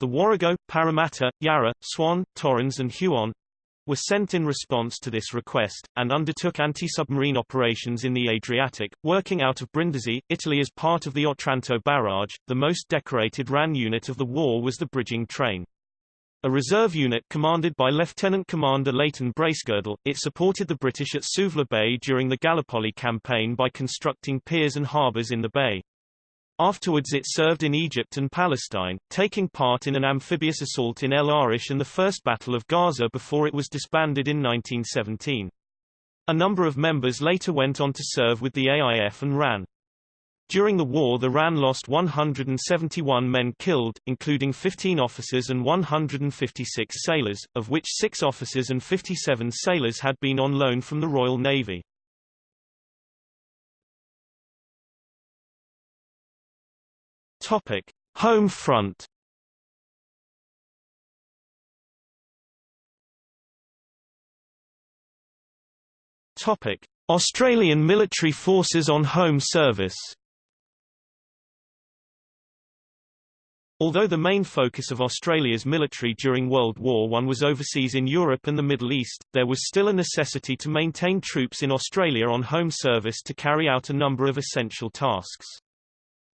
the Warrego, Parramatta, Yarra, Swan, Torrens and Huon were sent in response to this request, and undertook anti-submarine operations in the Adriatic, working out of Brindisi, Italy as part of the Otranto barrage. The most decorated RAN unit of the war was the bridging train. A reserve unit commanded by Lieutenant Commander Leighton Bracegirdle, it supported the British at Suvla Bay during the Gallipoli campaign by constructing piers and harbours in the bay. Afterwards it served in Egypt and Palestine, taking part in an amphibious assault in El Arish and the First Battle of Gaza before it was disbanded in 1917. A number of members later went on to serve with the AIF and RAN. During the war the RAN lost 171 men killed, including 15 officers and 156 sailors, of which six officers and 57 sailors had been on loan from the Royal Navy. Topic: Home front. Topic: Australian military forces on home service. Although the main focus of Australia's military during World War I was overseas in Europe and the Middle East, there was still a necessity to maintain troops in Australia on home service to carry out a number of essential tasks.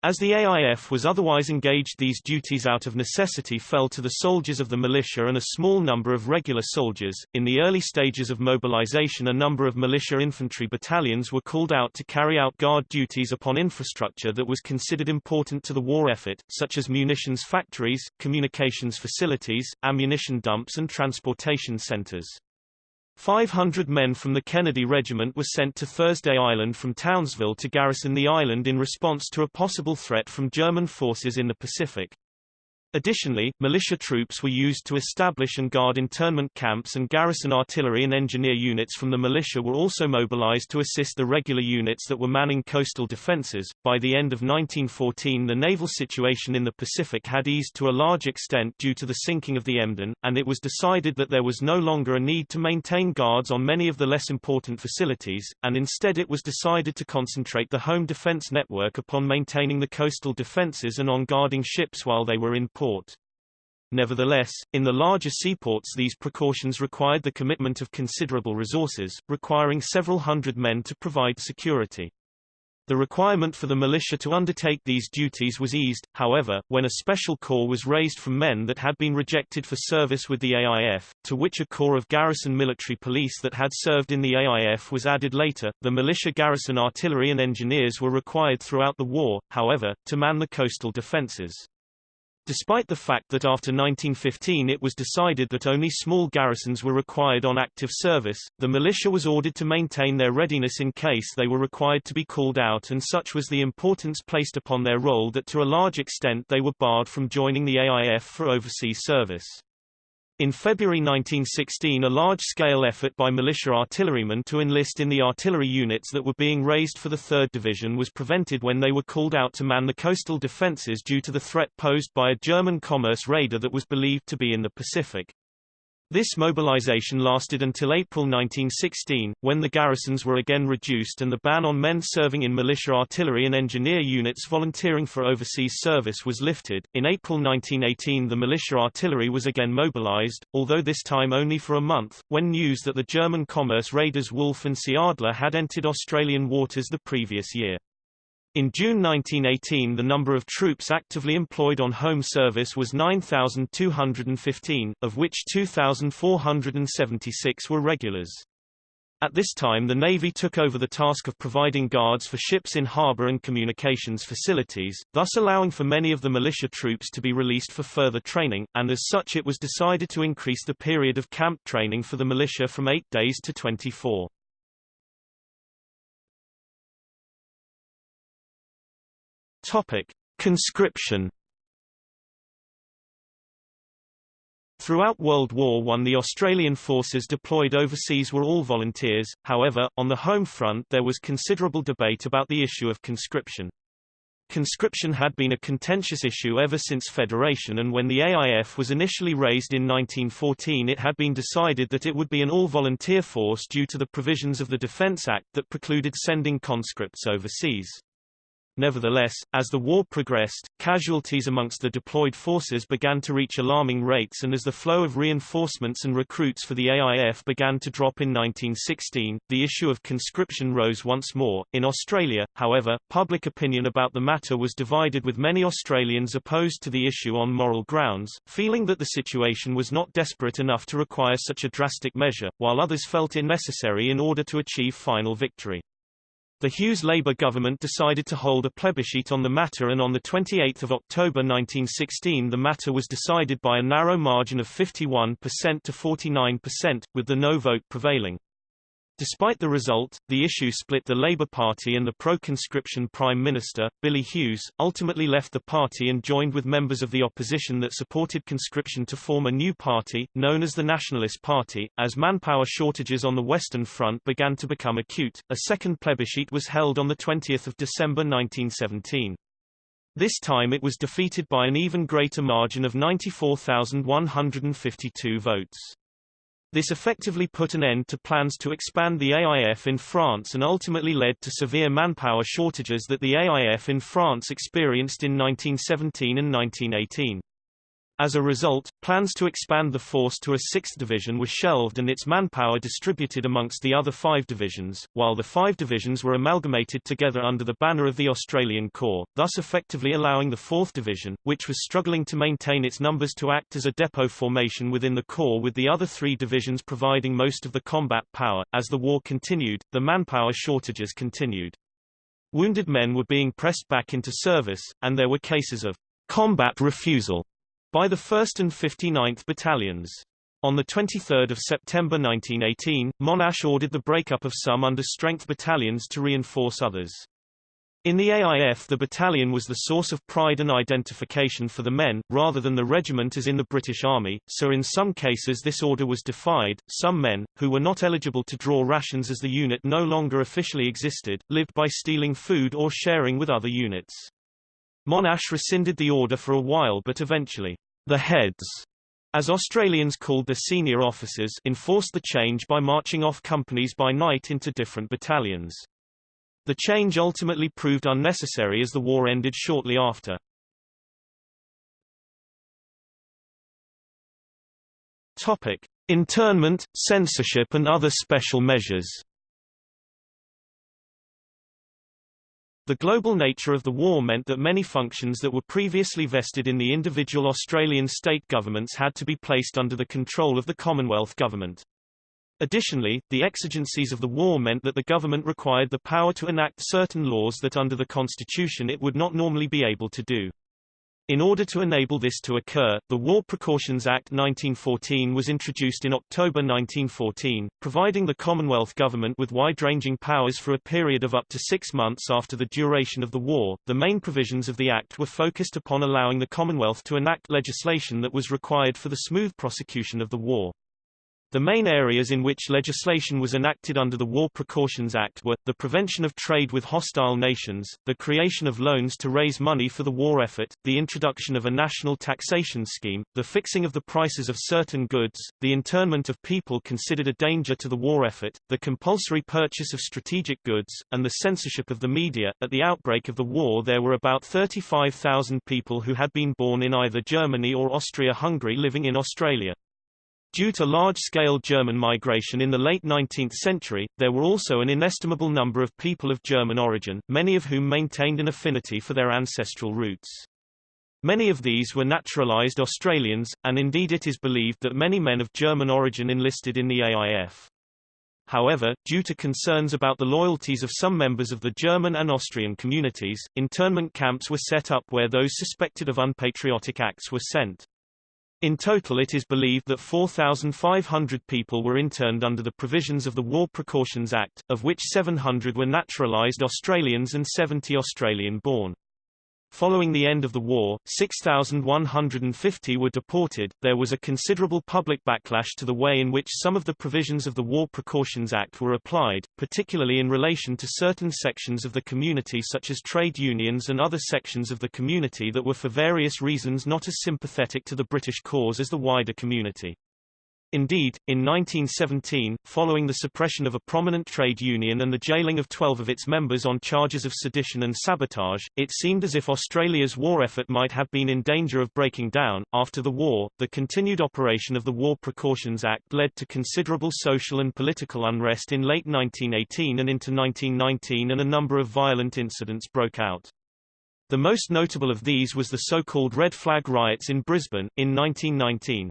As the AIF was otherwise engaged these duties out of necessity fell to the soldiers of the militia and a small number of regular soldiers. In the early stages of mobilization a number of militia infantry battalions were called out to carry out guard duties upon infrastructure that was considered important to the war effort, such as munitions factories, communications facilities, ammunition dumps and transportation centers. 500 men from the Kennedy Regiment were sent to Thursday Island from Townsville to garrison the island in response to a possible threat from German forces in the Pacific. Additionally, militia troops were used to establish and guard internment camps and garrison artillery and engineer units from the militia were also mobilized to assist the regular units that were manning coastal defenses. By the end of 1914 the naval situation in the Pacific had eased to a large extent due to the sinking of the Emden, and it was decided that there was no longer a need to maintain guards on many of the less important facilities, and instead it was decided to concentrate the home defense network upon maintaining the coastal defenses and on guarding ships while they were in port. Nevertheless, in the larger seaports these precautions required the commitment of considerable resources, requiring several hundred men to provide security. The requirement for the militia to undertake these duties was eased, however, when a special corps was raised from men that had been rejected for service with the AIF, to which a corps of garrison military police that had served in the AIF was added later. The militia garrison artillery and engineers were required throughout the war, however, to man the coastal defenses. Despite the fact that after 1915 it was decided that only small garrisons were required on active service, the militia was ordered to maintain their readiness in case they were required to be called out and such was the importance placed upon their role that to a large extent they were barred from joining the AIF for overseas service. In February 1916 a large-scale effort by militia artillerymen to enlist in the artillery units that were being raised for the 3rd Division was prevented when they were called out to man the coastal defences due to the threat posed by a German commerce raider that was believed to be in the Pacific. This mobilization lasted until April 1916, when the garrisons were again reduced and the ban on men serving in militia artillery and engineer units volunteering for overseas service was lifted. In April 1918 the militia artillery was again mobilized, although this time only for a month, when news that the German commerce raiders Wolf and Seeadler had entered Australian waters the previous year. In June 1918 the number of troops actively employed on home service was 9,215, of which 2,476 were regulars. At this time the Navy took over the task of providing guards for ships in harbour and communications facilities, thus allowing for many of the militia troops to be released for further training, and as such it was decided to increase the period of camp training for the militia from 8 days to 24. Topic: Conscription. Throughout World War I the Australian forces deployed overseas were all volunteers, however, on the home front there was considerable debate about the issue of conscription. Conscription had been a contentious issue ever since Federation and when the AIF was initially raised in 1914 it had been decided that it would be an all-volunteer force due to the provisions of the Defence Act that precluded sending conscripts overseas. Nevertheless, as the war progressed, casualties amongst the deployed forces began to reach alarming rates and as the flow of reinforcements and recruits for the AIF began to drop in 1916, the issue of conscription rose once more. In Australia, however, public opinion about the matter was divided with many Australians opposed to the issue on moral grounds, feeling that the situation was not desperate enough to require such a drastic measure, while others felt it necessary in order to achieve final victory. The Hughes Labour government decided to hold a plebiscite on the matter and on 28 October 1916 the matter was decided by a narrow margin of 51% to 49%, with the no vote prevailing. Despite the result, the issue split the Labour Party and the pro-conscription Prime Minister, Billy Hughes, ultimately left the party and joined with members of the opposition that supported conscription to form a new party, known as the Nationalist Party. As manpower shortages on the Western Front began to become acute, a second plebiscite was held on 20 December 1917. This time it was defeated by an even greater margin of 94,152 votes. This effectively put an end to plans to expand the AIF in France and ultimately led to severe manpower shortages that the AIF in France experienced in 1917 and 1918. As a result, plans to expand the force to a sixth division were shelved and its manpower distributed amongst the other five divisions, while the five divisions were amalgamated together under the banner of the Australian Corps, thus effectively allowing the 4th Division, which was struggling to maintain its numbers to act as a depot formation within the Corps with the other three divisions providing most of the combat power. As the war continued, the manpower shortages continued. Wounded men were being pressed back into service, and there were cases of combat refusal by the 1st and 59th Battalions. On 23 September 1918, Monash ordered the breakup of some under-strength battalions to reinforce others. In the AIF the battalion was the source of pride and identification for the men, rather than the regiment as in the British Army, so in some cases this order was defied. Some men, who were not eligible to draw rations as the unit no longer officially existed, lived by stealing food or sharing with other units. Monash rescinded the order for a while but eventually the heads, as Australians called the senior officers enforced the change by marching off companies by night into different battalions. The change ultimately proved unnecessary as the war ended shortly after. Topic: Internment, censorship and other special measures. The global nature of the war meant that many functions that were previously vested in the individual Australian state governments had to be placed under the control of the Commonwealth government. Additionally, the exigencies of the war meant that the government required the power to enact certain laws that under the constitution it would not normally be able to do. In order to enable this to occur, the War Precautions Act 1914 was introduced in October 1914, providing the Commonwealth government with wide-ranging powers for a period of up to six months after the duration of the war. The main provisions of the Act were focused upon allowing the Commonwealth to enact legislation that was required for the smooth prosecution of the war. The main areas in which legislation was enacted under the War Precautions Act were, the prevention of trade with hostile nations, the creation of loans to raise money for the war effort, the introduction of a national taxation scheme, the fixing of the prices of certain goods, the internment of people considered a danger to the war effort, the compulsory purchase of strategic goods, and the censorship of the media. At the outbreak of the war there were about 35,000 people who had been born in either Germany or Austria-Hungary living in Australia. Due to large-scale German migration in the late 19th century, there were also an inestimable number of people of German origin, many of whom maintained an affinity for their ancestral roots. Many of these were naturalized Australians, and indeed it is believed that many men of German origin enlisted in the AIF. However, due to concerns about the loyalties of some members of the German and Austrian communities, internment camps were set up where those suspected of unpatriotic acts were sent. In total it is believed that 4,500 people were interned under the provisions of the War Precautions Act, of which 700 were naturalised Australians and 70 Australian-born. Following the end of the war, 6,150 were deported. There was a considerable public backlash to the way in which some of the provisions of the War Precautions Act were applied, particularly in relation to certain sections of the community such as trade unions and other sections of the community that were for various reasons not as sympathetic to the British cause as the wider community. Indeed, in 1917, following the suppression of a prominent trade union and the jailing of 12 of its members on charges of sedition and sabotage, it seemed as if Australia's war effort might have been in danger of breaking down. After the war, the continued operation of the War Precautions Act led to considerable social and political unrest in late 1918 and into 1919 and a number of violent incidents broke out. The most notable of these was the so-called Red Flag riots in Brisbane, in 1919.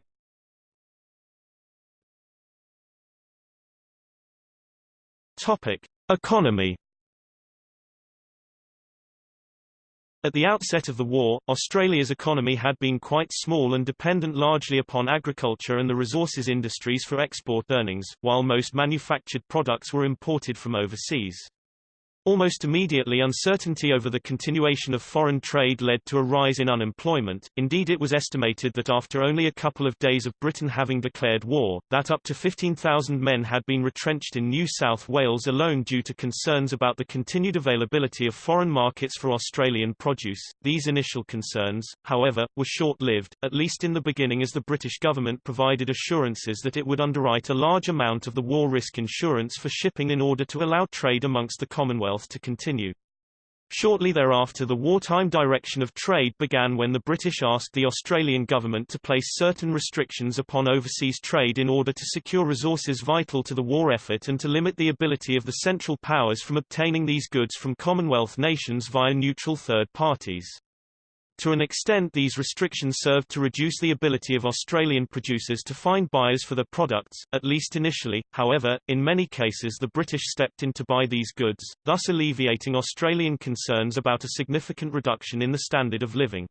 Topic: Economy. At the outset of the war, Australia's economy had been quite small and dependent largely upon agriculture and the resources industries for export earnings, while most manufactured products were imported from overseas. Almost immediately uncertainty over the continuation of foreign trade led to a rise in unemployment, indeed it was estimated that after only a couple of days of Britain having declared war, that up to 15,000 men had been retrenched in New South Wales alone due to concerns about the continued availability of foreign markets for Australian produce. These initial concerns, however, were short-lived, at least in the beginning as the British government provided assurances that it would underwrite a large amount of the war risk insurance for shipping in order to allow trade amongst the Commonwealth to continue. Shortly thereafter the wartime direction of trade began when the British asked the Australian government to place certain restrictions upon overseas trade in order to secure resources vital to the war effort and to limit the ability of the Central Powers from obtaining these goods from Commonwealth nations via neutral third parties. To an extent these restrictions served to reduce the ability of Australian producers to find buyers for their products, at least initially, however, in many cases the British stepped in to buy these goods, thus alleviating Australian concerns about a significant reduction in the standard of living.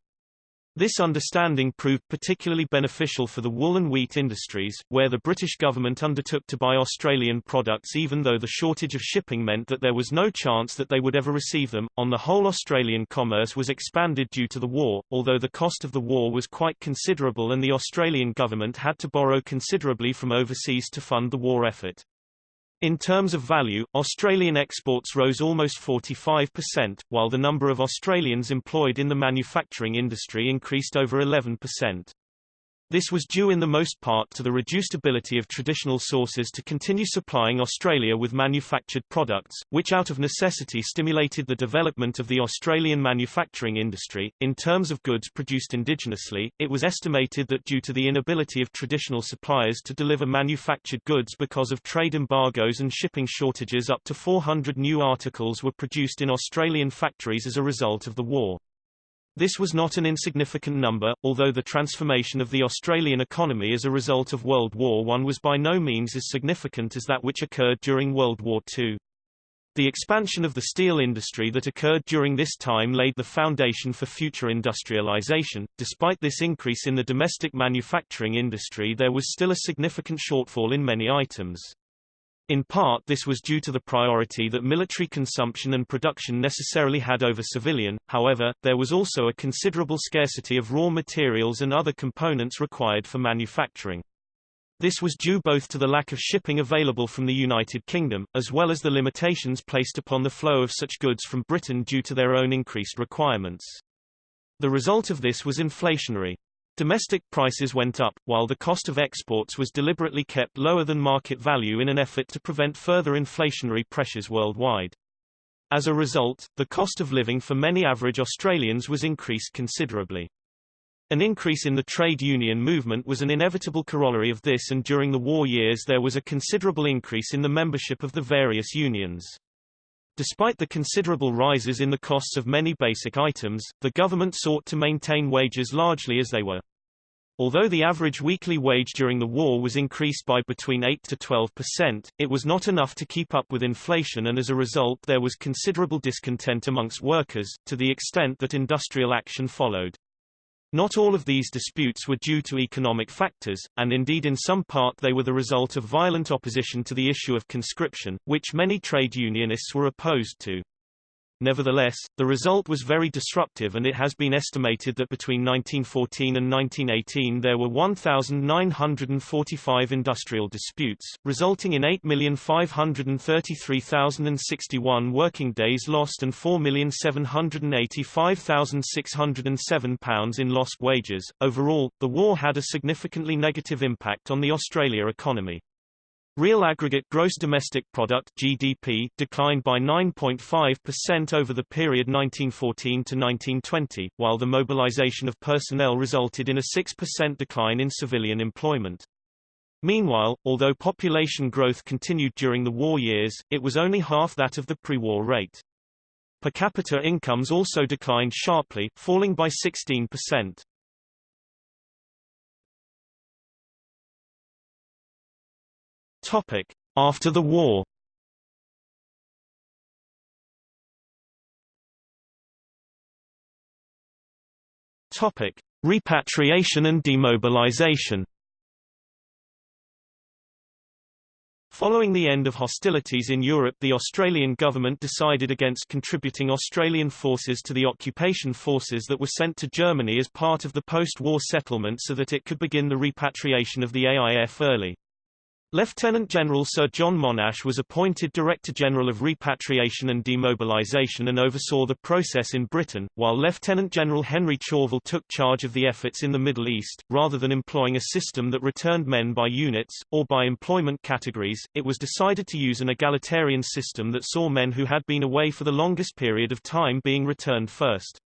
This understanding proved particularly beneficial for the wool and wheat industries, where the British government undertook to buy Australian products even though the shortage of shipping meant that there was no chance that they would ever receive them. On the whole Australian commerce was expanded due to the war, although the cost of the war was quite considerable and the Australian government had to borrow considerably from overseas to fund the war effort. In terms of value, Australian exports rose almost 45%, while the number of Australians employed in the manufacturing industry increased over 11%. This was due in the most part to the reduced ability of traditional sources to continue supplying Australia with manufactured products, which out of necessity stimulated the development of the Australian manufacturing industry. In terms of goods produced indigenously, it was estimated that due to the inability of traditional suppliers to deliver manufactured goods because of trade embargoes and shipping shortages up to 400 new articles were produced in Australian factories as a result of the war. This was not an insignificant number, although the transformation of the Australian economy as a result of World War I was by no means as significant as that which occurred during World War II. The expansion of the steel industry that occurred during this time laid the foundation for future industrialization. Despite this increase in the domestic manufacturing industry there was still a significant shortfall in many items. In part this was due to the priority that military consumption and production necessarily had over civilian, however, there was also a considerable scarcity of raw materials and other components required for manufacturing. This was due both to the lack of shipping available from the United Kingdom, as well as the limitations placed upon the flow of such goods from Britain due to their own increased requirements. The result of this was inflationary. Domestic prices went up, while the cost of exports was deliberately kept lower than market value in an effort to prevent further inflationary pressures worldwide. As a result, the cost of living for many average Australians was increased considerably. An increase in the trade union movement was an inevitable corollary of this and during the war years there was a considerable increase in the membership of the various unions. Despite the considerable rises in the costs of many basic items, the government sought to maintain wages largely as they were. Although the average weekly wage during the war was increased by between 8 to 12 percent, it was not enough to keep up with inflation and as a result there was considerable discontent amongst workers, to the extent that industrial action followed. Not all of these disputes were due to economic factors, and indeed in some part they were the result of violent opposition to the issue of conscription, which many trade unionists were opposed to. Nevertheless, the result was very disruptive and it has been estimated that between 1914 and 1918 there were 1,945 industrial disputes, resulting in 8,533,061 working days lost and 4,785,607 pounds in lost wages. Overall, the war had a significantly negative impact on the Australia economy. Real aggregate gross domestic product (GDP) declined by 9.5% over the period 1914 to 1920, while the mobilization of personnel resulted in a 6% decline in civilian employment. Meanwhile, although population growth continued during the war years, it was only half that of the pre-war rate. Per capita incomes also declined sharply, falling by 16%. Topic: After the war. Topic: Repatriation and demobilization. Following the end of hostilities in Europe the Australian government decided against contributing Australian forces to the occupation forces that were sent to Germany as part of the post-war settlement so that it could begin the repatriation of the AIF early. Lieutenant General Sir John Monash was appointed Director General of Repatriation and Demobilisation and oversaw the process in Britain, while Lieutenant General Henry Chauvel took charge of the efforts in the Middle East. Rather than employing a system that returned men by units, or by employment categories, it was decided to use an egalitarian system that saw men who had been away for the longest period of time being returned first.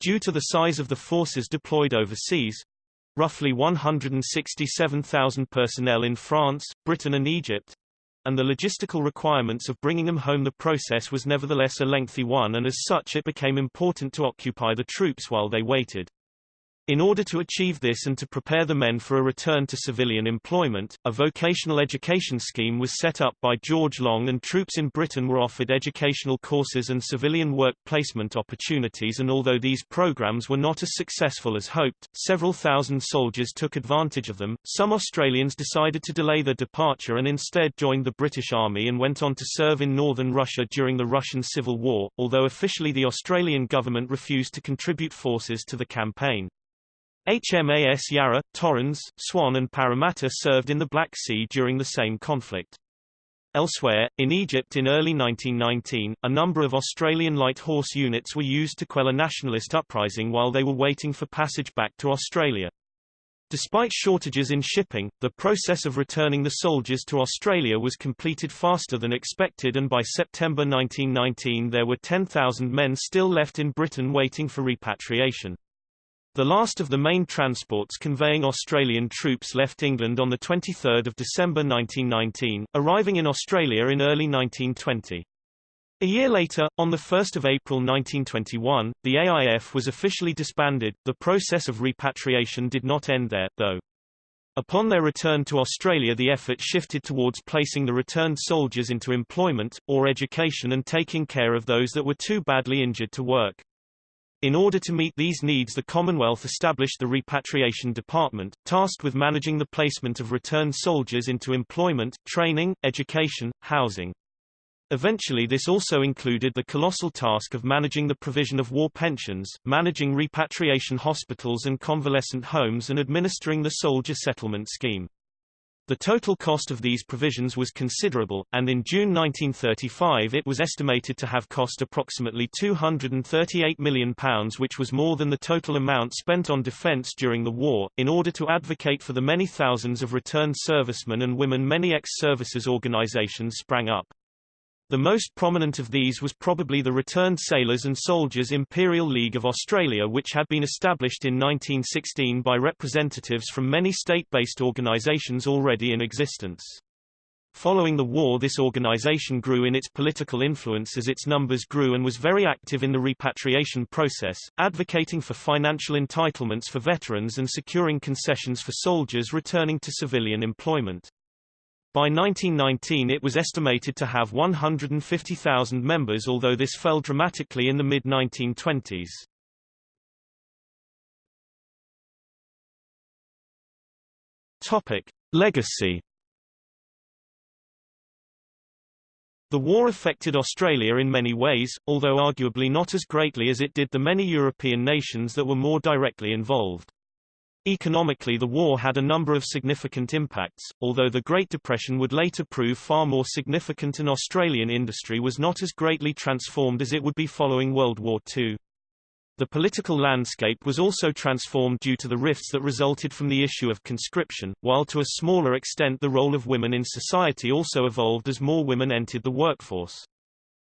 Due to the size of the forces deployed overseas, roughly 167,000 personnel in France, Britain and Egypt, and the logistical requirements of bringing them home the process was nevertheless a lengthy one and as such it became important to occupy the troops while they waited. In order to achieve this and to prepare the men for a return to civilian employment, a vocational education scheme was set up by George Long and troops in Britain were offered educational courses and civilian work placement opportunities and although these programs were not as successful as hoped, several thousand soldiers took advantage of them. Some Australians decided to delay their departure and instead joined the British Army and went on to serve in northern Russia during the Russian Civil War, although officially the Australian government refused to contribute forces to the campaign. HMAS Yarra, Torrens, Swan and Parramatta served in the Black Sea during the same conflict. Elsewhere, in Egypt in early 1919, a number of Australian light horse units were used to quell a nationalist uprising while they were waiting for passage back to Australia. Despite shortages in shipping, the process of returning the soldiers to Australia was completed faster than expected and by September 1919 there were 10,000 men still left in Britain waiting for repatriation. The last of the main transports conveying Australian troops left England on 23 December 1919, arriving in Australia in early 1920. A year later, on 1 April 1921, the AIF was officially disbanded. The process of repatriation did not end there, though. Upon their return to Australia the effort shifted towards placing the returned soldiers into employment, or education and taking care of those that were too badly injured to work. In order to meet these needs the Commonwealth established the Repatriation Department, tasked with managing the placement of returned soldiers into employment, training, education, housing. Eventually this also included the colossal task of managing the provision of war pensions, managing repatriation hospitals and convalescent homes and administering the soldier settlement scheme. The total cost of these provisions was considerable, and in June 1935 it was estimated to have cost approximately £238 million which was more than the total amount spent on defence during the war. In order to advocate for the many thousands of returned servicemen and women many ex-services organisations sprang up. The most prominent of these was probably the Returned Sailors and Soldiers Imperial League of Australia which had been established in 1916 by representatives from many state-based organisations already in existence. Following the war this organization grew in its political influence as its numbers grew and was very active in the repatriation process, advocating for financial entitlements for veterans and securing concessions for soldiers returning to civilian employment. By 1919 it was estimated to have 150,000 members although this fell dramatically in the mid-1920s. Topic. Legacy The war affected Australia in many ways, although arguably not as greatly as it did the many European nations that were more directly involved. Economically the war had a number of significant impacts, although the Great Depression would later prove far more significant and Australian industry was not as greatly transformed as it would be following World War II. The political landscape was also transformed due to the rifts that resulted from the issue of conscription, while to a smaller extent the role of women in society also evolved as more women entered the workforce.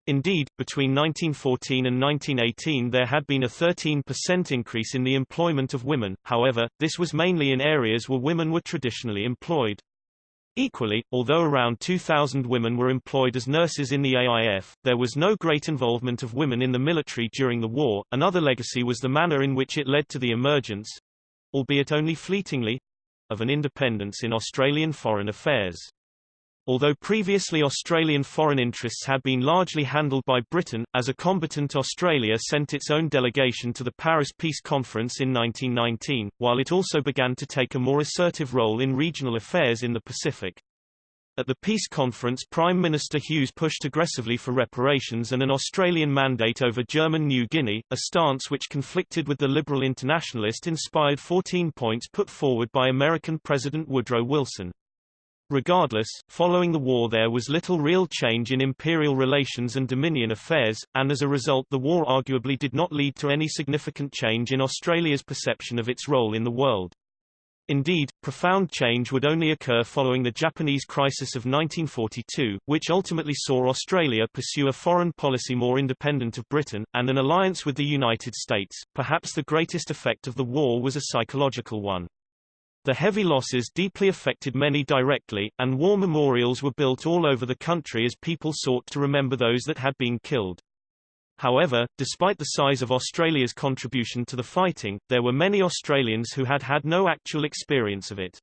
Indeed, between 1914 and 1918 there had been a 13% increase in the employment of women, however, this was mainly in areas where women were traditionally employed. Equally, although around 2,000 women were employed as nurses in the AIF, there was no great involvement of women in the military during the war. Another legacy was the manner in which it led to the emergence, albeit only fleetingly, of an independence in Australian foreign affairs. Although previously Australian foreign interests had been largely handled by Britain, as a combatant Australia sent its own delegation to the Paris Peace Conference in 1919, while it also began to take a more assertive role in regional affairs in the Pacific. At the peace conference Prime Minister Hughes pushed aggressively for reparations and an Australian mandate over German New Guinea, a stance which conflicted with the liberal internationalist-inspired 14 points put forward by American President Woodrow Wilson. Regardless, following the war there was little real change in imperial relations and Dominion affairs, and as a result the war arguably did not lead to any significant change in Australia's perception of its role in the world. Indeed, profound change would only occur following the Japanese crisis of 1942, which ultimately saw Australia pursue a foreign policy more independent of Britain, and an alliance with the United States. Perhaps the greatest effect of the war was a psychological one. The heavy losses deeply affected many directly, and war memorials were built all over the country as people sought to remember those that had been killed. However, despite the size of Australia's contribution to the fighting, there were many Australians who had had no actual experience of it.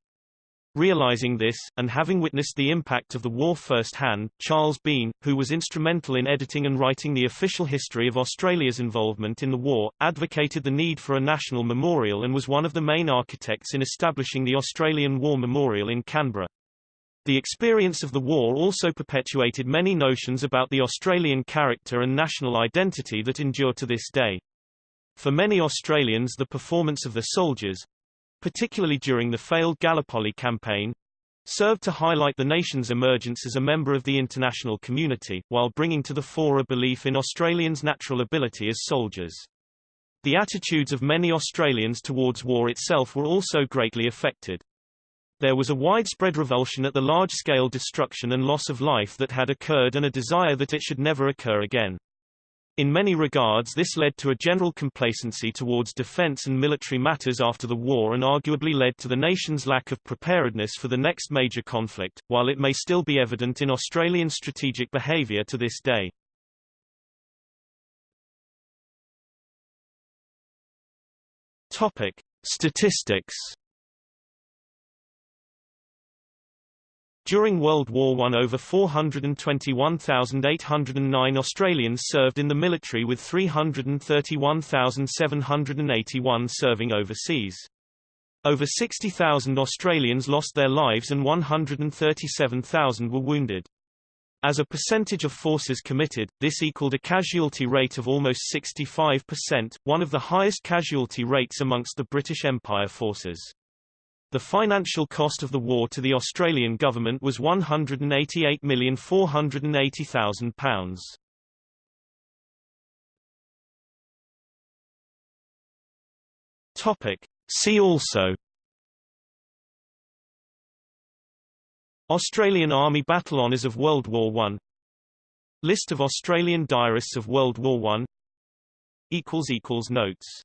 Realizing this, and having witnessed the impact of the war firsthand, Charles Bean, who was instrumental in editing and writing the official history of Australia's involvement in the war, advocated the need for a national memorial and was one of the main architects in establishing the Australian War Memorial in Canberra. The experience of the war also perpetuated many notions about the Australian character and national identity that endure to this day. For many Australians the performance of the soldiers, particularly during the failed Gallipoli campaign, served to highlight the nation's emergence as a member of the international community, while bringing to the fore a belief in Australians' natural ability as soldiers. The attitudes of many Australians towards war itself were also greatly affected. There was a widespread revulsion at the large-scale destruction and loss of life that had occurred and a desire that it should never occur again. In many regards this led to a general complacency towards defense and military matters after the war and arguably led to the nation's lack of preparedness for the next major conflict, while it may still be evident in Australian strategic behaviour to this day. Topic. Statistics During World War I over 421,809 Australians served in the military with 331,781 serving overseas. Over 60,000 Australians lost their lives and 137,000 were wounded. As a percentage of forces committed, this equaled a casualty rate of almost 65%, one of the highest casualty rates amongst the British Empire forces. The financial cost of the war to the Australian government was £188,480,000. Topic. See also Australian Army Battle Honours of World War I List of Australian diarists of World War I Notes